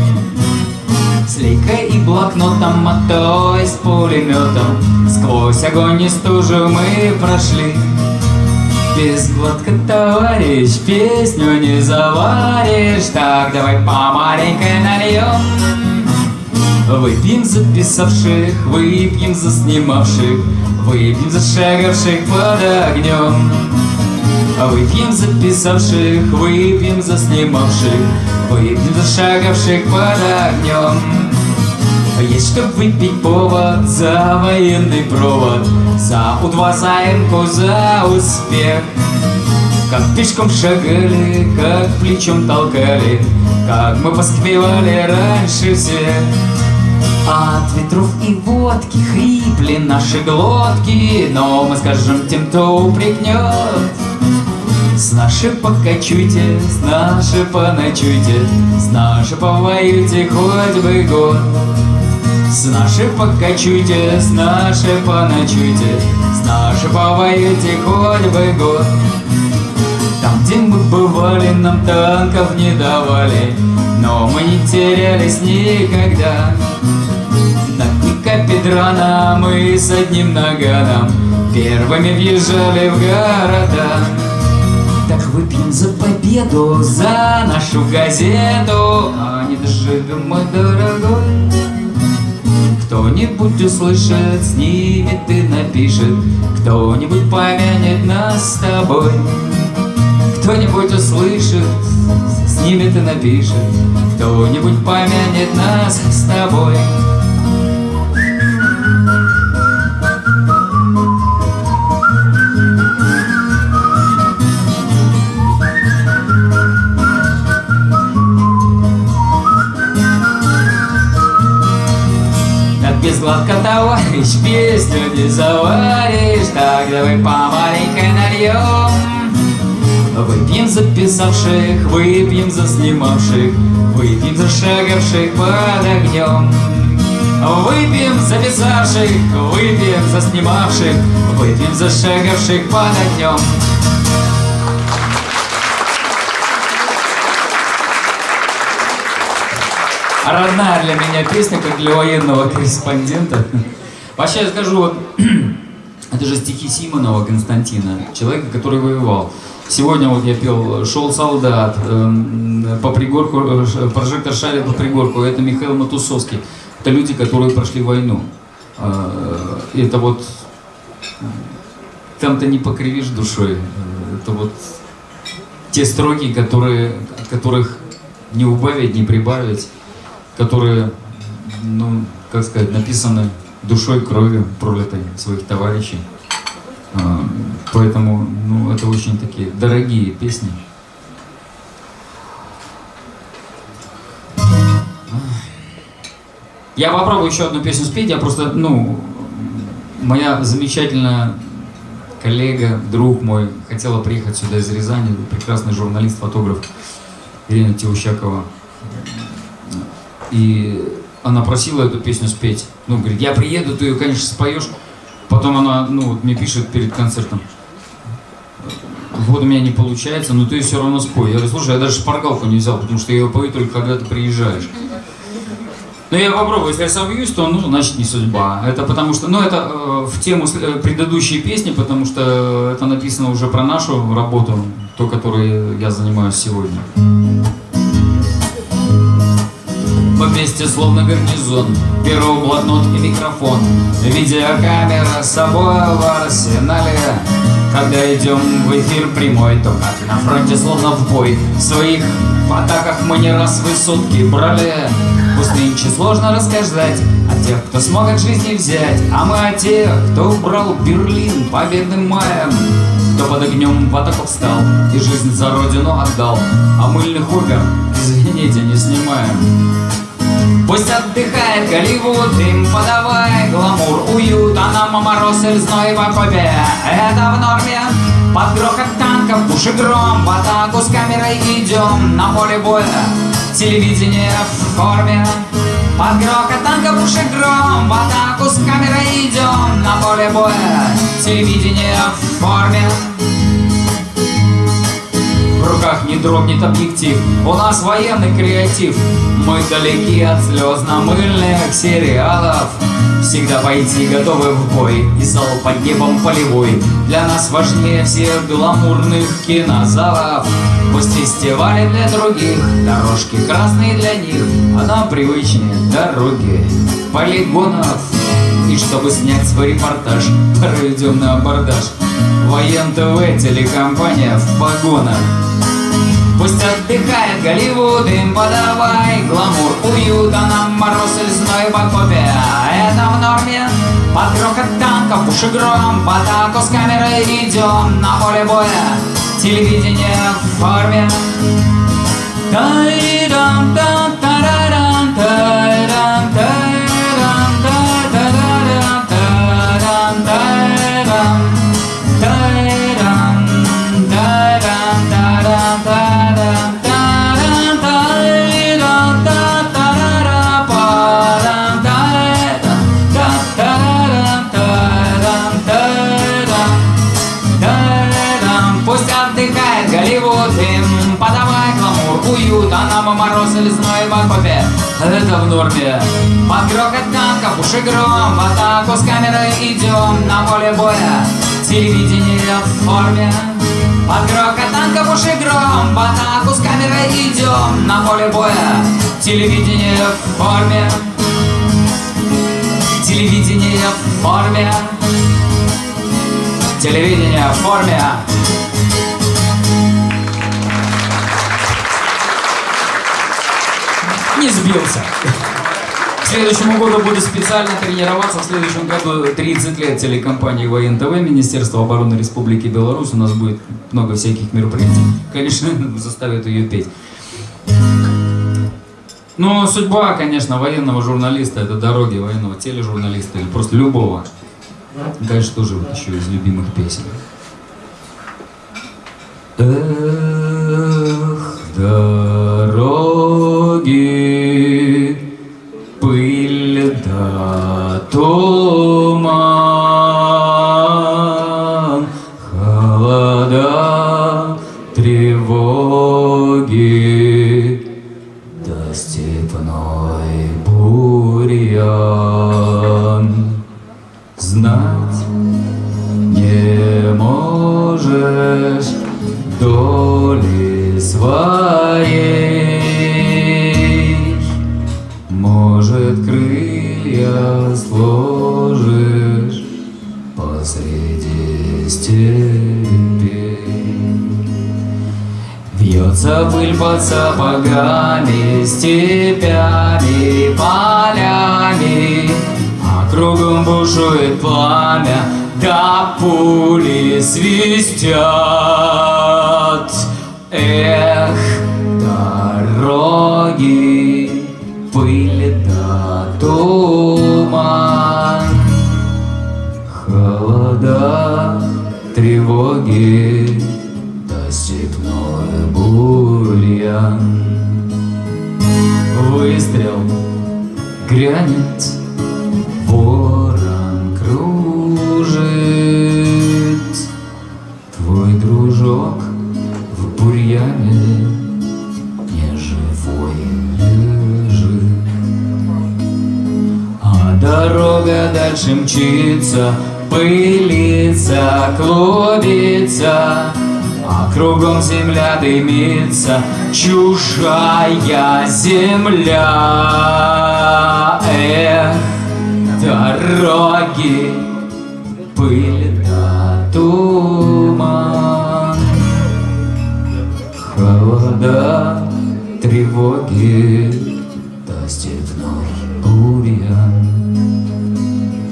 С лейкой и блокнотом, то и с пулеметом Сквозь огонь и стужу мы прошли. Без глотка, товарищ, песню не заваришь Так давай по маленькой нальем Выпьем за писавших, выпьем за снимавших Выпьем за шагавших под огнем. Выпьем за писавших, выпьем за снимавших. Выпьем за шагавших под огнем. Есть чтоб выпить повод за военный провод За У-2 заимку, за успех. Как пешком шагали, как плечом толкали Как мы поспевали раньше всех от ветров и водки хрипли наши глотки Но мы скажем тем, кто упрекнет С нашей покачуйте, с нашей поночуйте С нашей повоюйте хоть бы год с нашей покачуйте, с нашей поночуйте, С нашей повоюйте хоть бы год. Там, где мы бывали, нам танков не давали, Но мы не терялись никогда. На пика Педрана мы с одним наганом Первыми въезжали в города. Так выпьем за победу, за нашу газету, А не доживем мы, дорогой. Кто-нибудь услышит, снимет и напишет, Кто-нибудь помянет нас с тобой. Кто-нибудь услышит, снимет и напишет, Кто-нибудь помянет нас с тобой. Гладко, товарищ, песню не заваришь. Так давай по маленькой нальем. Выпьем за писавших, выпьем за снимавших Выпьем за шагавших под огнем. Выпьем за писавших, выпьем за снимавших Выпьем за шагавших под огнем Родная для меня песня, как для военного корреспондента. Вообще я скажу, вот, это же стихи Симонова Константина, человека, который воевал. Сегодня вот я пел «Шел солдат», эм, по пригорку, э, прожектор шарит по пригорку, это Михаил Матусовский. Это люди, которые прошли войну. Э, Это вот, там ты не покривишь душой. Э, Это вот те строки, которые, от которых не убавить, не прибавить, которые, ну, как сказать, написаны душой, кровью пролитой своих товарищей. А, поэтому ну, это очень такие дорогие песни. Я попробую еще одну песню спеть. Я просто, ну, моя замечательная коллега, друг мой, хотела приехать сюда из Рязани, прекрасный журналист, фотограф Ирина Теущакова. И она просила эту песню спеть. Ну, говорит, я приеду, ты ее, конечно, споешь. Потом она, ну, вот мне пишет перед концертом. Вот у меня не получается, но ты все равно спой. Я говорю, слушай, я даже шпаргалку не взял, потому что я ее пою только когда ты приезжаешь. Ну, я попробую, если я собьюсь, то, ну, значит, не судьба. Это потому что, ну, это э, в тему э, предыдущей песни, потому что это написано уже про нашу работу, то, которой я занимаюсь сегодня. Вместе словно гарнизон, перо, блокнот и микрофон, видеокамера с собой в арсенале. Когда идем в эфир прямой, то как на фронте словно в бой, в своих атаках мы не раз высотки брали. Пусть нынче сложно рассказать о тех, кто смог от жизни взять, А мы о тех, кто убрал Берлин победным маем, Кто под огнем в атаку встал и жизнь за родину отдал, А мыльных опер, извините, не снимаем. Пусть отдыхает Голливуд, им подавай гламур, уют, а нам мороз и зной в окопе, это в норме. Под грохот танков, пуш и гром, в атаку с камерой идем на поле боя. Телевидение в форме, под грохот танков, пуш и гром, в атаку с камерой идем на поле боя. Телевидение в форме. В руках не дрогнет объектив. У нас военный креатив. Мы далеки от слезно-мыльных сериалов. Всегда пойти готовы в бой. И зал под небом полевой. Для нас важнее всех гламурных кинозалов. Пусть фестивали для других Дорожки красные для них А нам привычнее дороги полигонов И чтобы снять свой репортаж Пройдем на абордаж Воен ТВ, телекомпания в погонах Пусть отдыхает Голливуд, им подавай гламур, уют, а нам мороз и зной в окопе. Это в норме, под грохот танков, пуш гром, атаку с камерой идем на поле боя. Телевидение в форме. Лесной в окопе Это в норме. Под грохот танков, уши гром В атаку с камерой идем на поле боя. Телевидение в форме. Под грохот танков, уши гром В атаку с камерой идем на поле боя. Телевидение в форме. Телевидение в форме. Телевидение в форме не сбился. К следующему году буду специально тренироваться. В следующем году 30 лет телекомпании ВНТВ, Министерство обороны Республики Беларусь. У нас будет много всяких мероприятий. Конечно, заставят ее петь. Но судьба, конечно, военного журналиста, это дороги военного тележурналиста или просто любого. Дальше тоже вот еще из любимых песен. Эх, дороги под сапогами, степями, полями, А кругом бушует пламя, да пули свистят. Грянет, ворон кружит, Твой дружок в бурьяне не живой лежит. А дорога дальше мчится, пылится, клубится, кругом земля дымится, чужая земля. Эх, дороги, пыль да туман, холода, тревоги, да степной бурьян.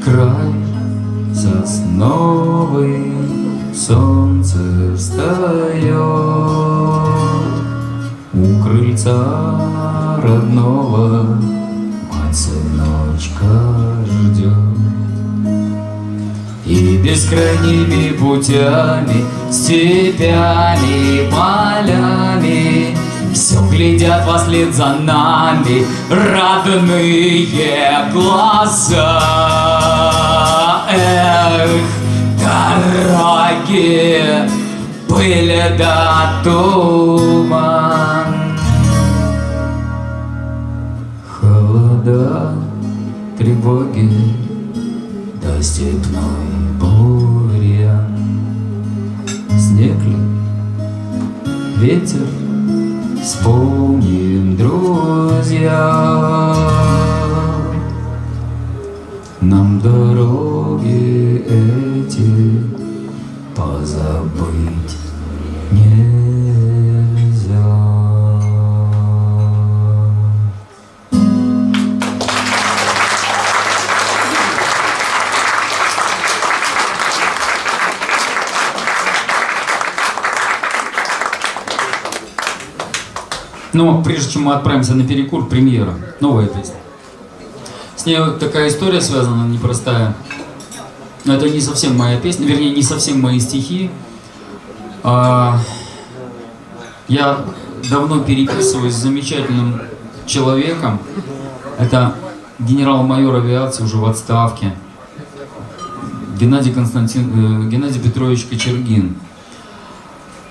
Край сосновый, солнце встает у крыльца родного, мать сыночка ждет. И бескрайними путями, степями, полями Все глядят во след за нами родные глаза Эх, дороги, пыль да туман Холода, тревоги, да степной бурьян. Снег ли, ветер, вспомним, друзья. Нам дороги эти позабыть нельзя. Но прежде чем мы отправимся на перекур, премьера, новая песня. С ней вот такая история связана непростая. Но это не совсем моя песня, вернее, не совсем мои стихи. А, я давно переписываюсь с замечательным человеком. Это генерал-майор авиации уже в отставке. Геннадий, Константин, э, Геннадий Петрович Кочергин.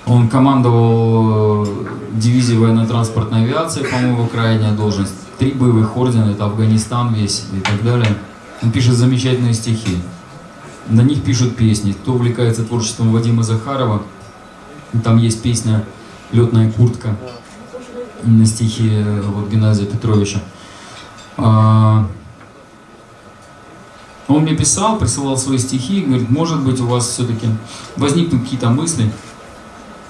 Он командовал э, дивизией военно-транспортной авиации, по-моему, крайняя должность. Три боевых ордена, это Афганистан весь и так далее. Он пишет замечательные стихи. На них пишут песни. Кто увлекается творчеством Вадима Захарова, там есть песня «Летная куртка» на стихи э, вот, Геннадия Петровича. А, Он мне писал, присылал свои стихи, говорит, может быть у вас все-таки возникнут какие-то мысли,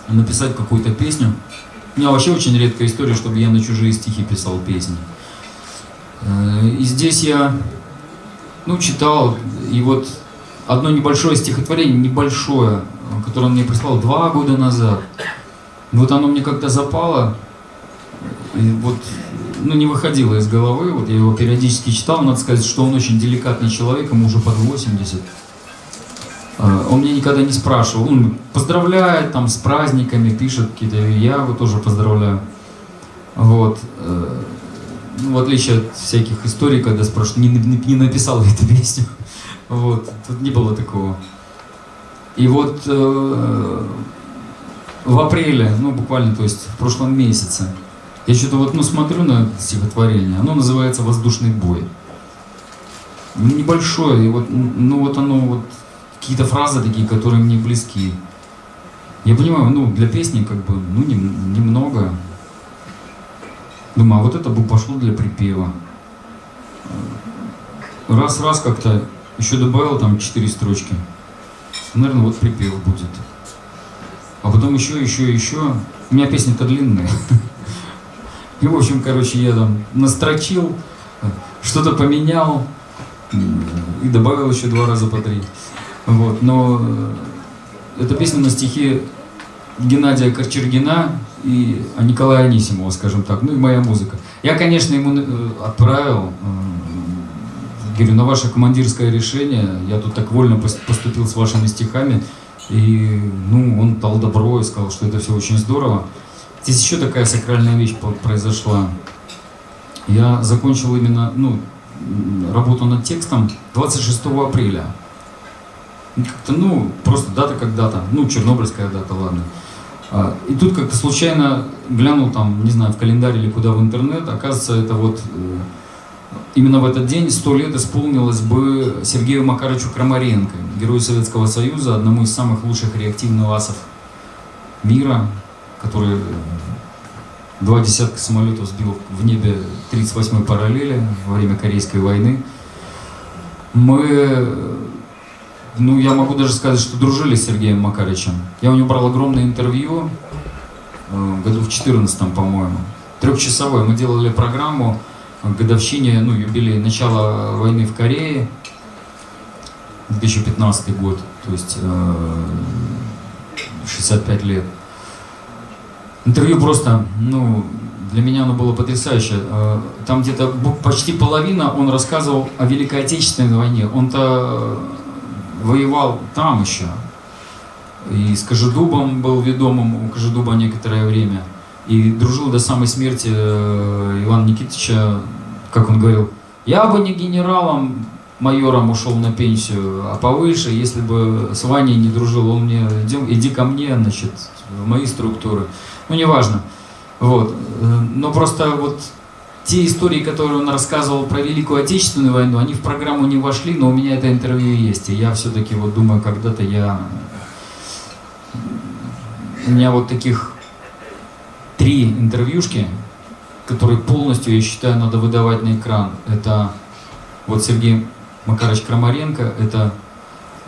написать какую-то песню. У меня вообще очень редкая история, чтобы я на чужие стихи писал песни. Э, И здесь я, ну, читал, и вот одно небольшое стихотворение, небольшое, которое он мне прислал два года назад. Вот оно мне как-то запало, и вот, ну, не выходило из головы, вот я его периодически читал, надо сказать, что он очень деликатный человек, ему уже под 80. А, Он меня никогда не спрашивал. Он поздравляет там с праздниками, пишет какие-то, я его тоже поздравляю. Вот. э, Ну, в отличие от всяких историй, когда спрашивают, не, не, не написал ли эту песню. Вот. Тут не было такого. И вот э, в апреле, ну буквально, то есть в прошлом месяце, я что-то вот, ну, смотрю на стихотворение, оно называется «Воздушный бой». Небольшое, и вот, ну вот оно вот какие-то фразы такие, которые мне близки. Я понимаю, ну, для песни как бы, ну, нем- немного. Думаю, а вот это бы пошло для припева. Раз-раз как-то еще добавил там четыре строчки. Наверное, вот припев будет. А потом еще, еще, еще. У меня песни-то длинные. И, в общем, короче, я там настрочил, что-то поменял и добавил еще два раза по три. Вот, но э, эта песня на стихи Геннадия Корчергина и Николая Анисимова, скажем так, ну и моя музыка. Я, конечно, ему э, отправил, э, говорю, на ваше командирское решение, я тут так вольно поступил с вашими стихами, и, ну, он дал добро и сказал, что это все очень здорово. Здесь еще такая сакральная вещь произошла. Я закончил именно, ну, работу над текстом 26 апреля. Ну, просто дата как дата. Ну, чернобыльская дата, ладно. А, и тут как-то случайно глянул там, не знаю, в календарь или куда в интернет, оказывается, это вот э, именно в этот день сто лет исполнилось бы Сергею Макаровичу Крамаренко, герою Советского Союза, одному из самых лучших реактивных асов мира, который два десятка самолетов сбил в небе 38-й параллели во время Корейской войны. Мы ну, я могу даже сказать, что дружили с Сергеем Макаричем. Я у него брал огромное интервью, э, году в 14 по-моему, трехчасовое. Мы делали программу к годовщине, ну, юбилей начала войны в Корее, 2015 год, то есть э, 65 лет. Интервью просто, ну, для меня оно было потрясающе. Э, там где-то почти половина он рассказывал о Великой Отечественной войне. Он-то воевал там еще. И с Кожедубом был ведомым у Кожедуба некоторое время. И дружил до самой смерти э, Ивана Никитича, как он говорил, я бы не генералом, майором ушел на пенсию, а повыше, если бы с Ваней не дружил, он мне, иди, иди ко мне, значит, в мои структуры. Ну, неважно. Вот. Э, но просто вот те истории, которые он рассказывал про Великую Отечественную войну, они в программу не вошли, но у меня это интервью есть. И я все-таки вот думаю, когда-то я... У меня вот таких три интервьюшки, которые полностью, я считаю, надо выдавать на экран. Это вот Сергей Макарович Крамаренко, это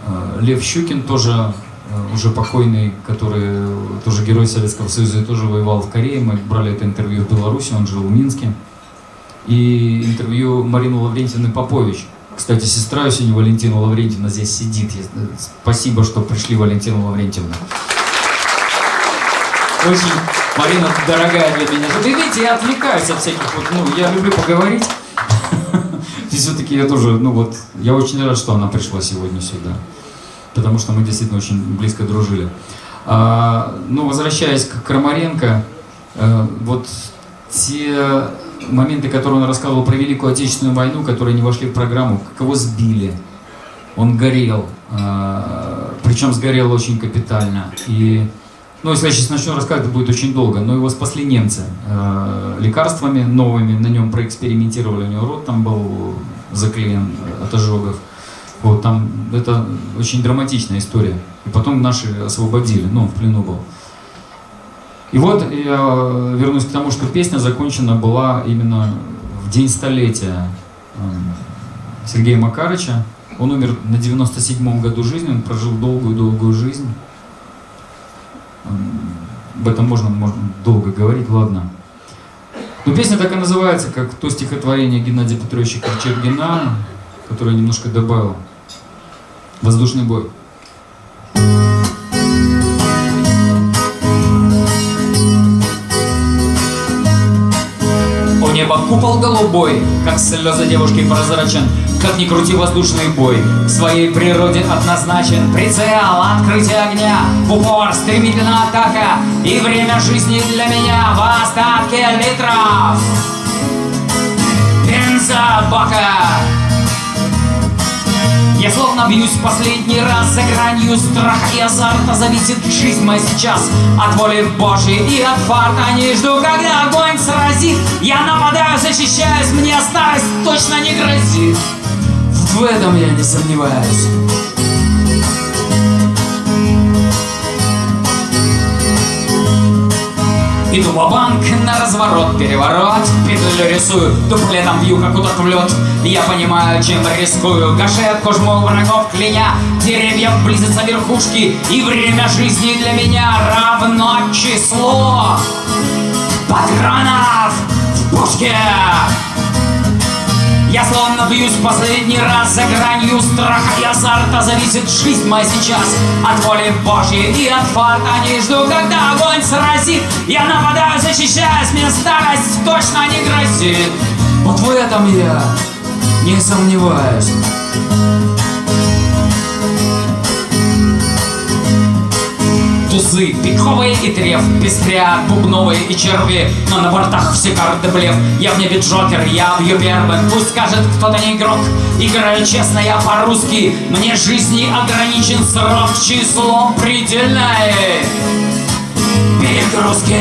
э, Лев Щукин, тоже э, уже покойный, который тоже герой Советского Союза и тоже воевал в Корее. Мы брали это интервью в Беларуси, он жил в Минске и интервью Марины Лаврентьевны Попович. Кстати, сестра сегодня Валентина Лаврентьевна здесь сидит. Спасибо, что пришли, Валентина Лаврентьевна. Очень, Марина, дорогая для меня. Вы видите, я отвлекаюсь от всяких вот, ну, я люблю поговорить. И все-таки я тоже, ну вот, я очень рад, что она пришла сегодня сюда. Потому что мы действительно очень близко дружили. А, ну, возвращаясь к Крамаренко, э, вот те моменты, которые он рассказывал про Великую Отечественную войну, которые не вошли в программу, как его сбили. Он горел, а, причем сгорел очень капитально. И, ну, если я сейчас начну рассказывать, это будет очень долго, но его спасли немцы а, лекарствами новыми, на нем проэкспериментировали, у него рот там был заклеен от ожогов. Вот там, это очень драматичная история. И потом наши освободили, ну, он в плену был. И вот я вернусь к тому, что песня закончена была именно в день столетия эм, Сергея Макарыча. Он умер на 97-м году жизни, он прожил долгую-долгую жизнь. Эм, об этом можно, можно долго говорить, ладно. Но песня так и называется, как то стихотворение Геннадия Петровича Корчергина, которое я немножко добавил. «Воздушный бой». Купол голубой, как слезы девушки прозрачен, как ни крути воздушный бой, в своей природе однозначен. Прицел, открытие огня, в упор, стремительная атака, и время жизни для меня в остатке литров. Бензобака. Я словно бьюсь последний раз за гранью страха и азарта. Зависит жизнь моя сейчас от воли Божьей и от фарта. Не жду, когда огонь сразит. Я нападаю, защищаюсь, мне старость точно не грозит. В этом я не сомневаюсь Иду в банк на разворот, переворот. Петлю рисую, дуплетом бью, как удот в лед. Я понимаю, чем рискую. Гашетку жму врагов кляня Деревья близятся верхушки. И время жизни для меня равно число. Патронов в пушке Я словно бьюсь в последний раз за гранью страха и азарта. Зависит жизнь моя сейчас от воли Божьей и от фарта. Не жду, когда огонь сразит. Я нападаю, защищаюсь, мне старость точно не грозит. Вот в этом я не сомневаюсь тузы, пиковые и треф, пестрят бубновые и черви, но на бортах все карты блеф. Я в небе Джокер, я бью первым, пусть скажет кто-то не игрок. Играю честно, я по-русски, мне жизни ограничен срок числом предельное. Перегрузки.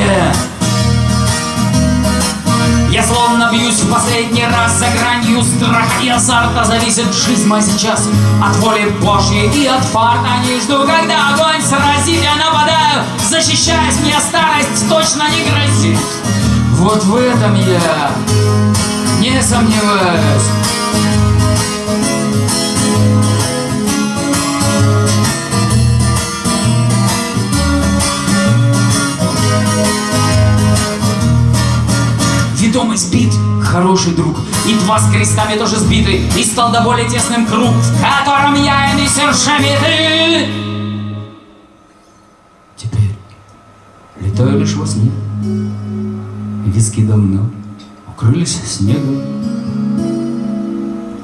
Я словно бьюсь в последний раз за гранью страха и азарта Зависит жизнь моя сейчас от воли Божьей и от фарта. Не жду, когда огонь сразит, я нападаю Защищаясь, мне старость точно не грозит. Вот в этом я не сомневаюсь ведомый сбит, хороший друг. И два с крестами тоже сбиты И стал до более тесным круг В котором я и мистер Шамиты Теперь летаю лишь во сне. Виски давно укрылись снегом.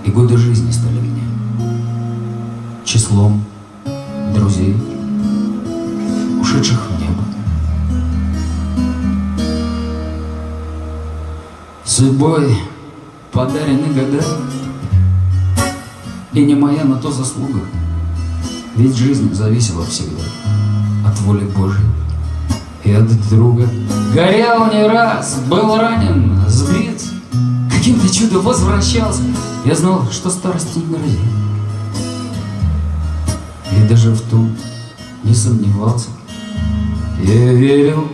И годы жизни стали мне Числом друзей, ушедших в небо Судьбой подарены года. И не моя на то заслуга. Ведь жизнь зависела всегда От воли Божьей и от друга. Горел не раз, был ранен, сбит Каким-то чудом возвращался. Я знал, что старости не грозит. И даже в том не сомневался. Я верил,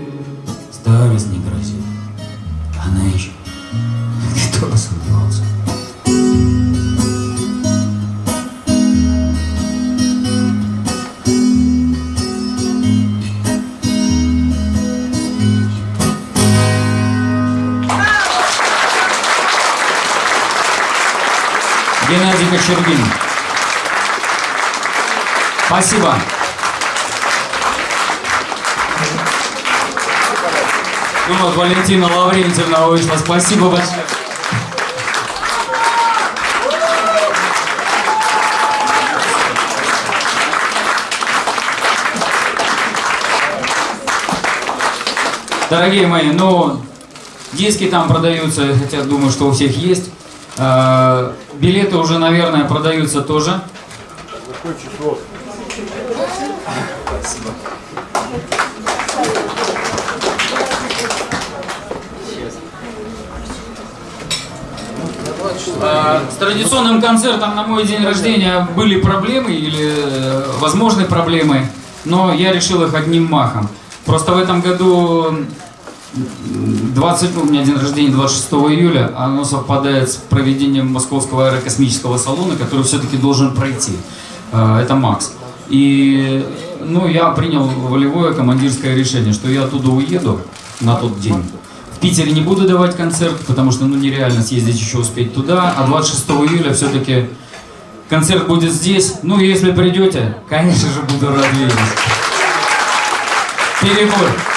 старость не грозит. Она еще кто бы сомневался. Геннадий Кочергин. Спасибо. Ну вот, Валентина Лаврентьевна вышла. Спасибо большое. Дорогие мои, ну, диски там продаются, хотя думаю, что у всех есть. А, билеты уже, наверное, продаются тоже. А, с традиционным концертом на мой день рождения были проблемы или э, возможны проблемы, но я решил их одним махом. Просто в этом году 20, ну, у меня день рождения 26 июля, а оно совпадает с проведением Московского аэрокосмического салона, который все-таки должен пройти. А, это Макс. И ну, я принял волевое командирское решение, что я оттуда уеду на тот день. В Питере не буду давать концерт, потому что ну, нереально съездить еще успеть туда. А 26 июля все-таки концерт будет здесь. Ну, если придете, конечно же, буду рад видеть. Fiquem.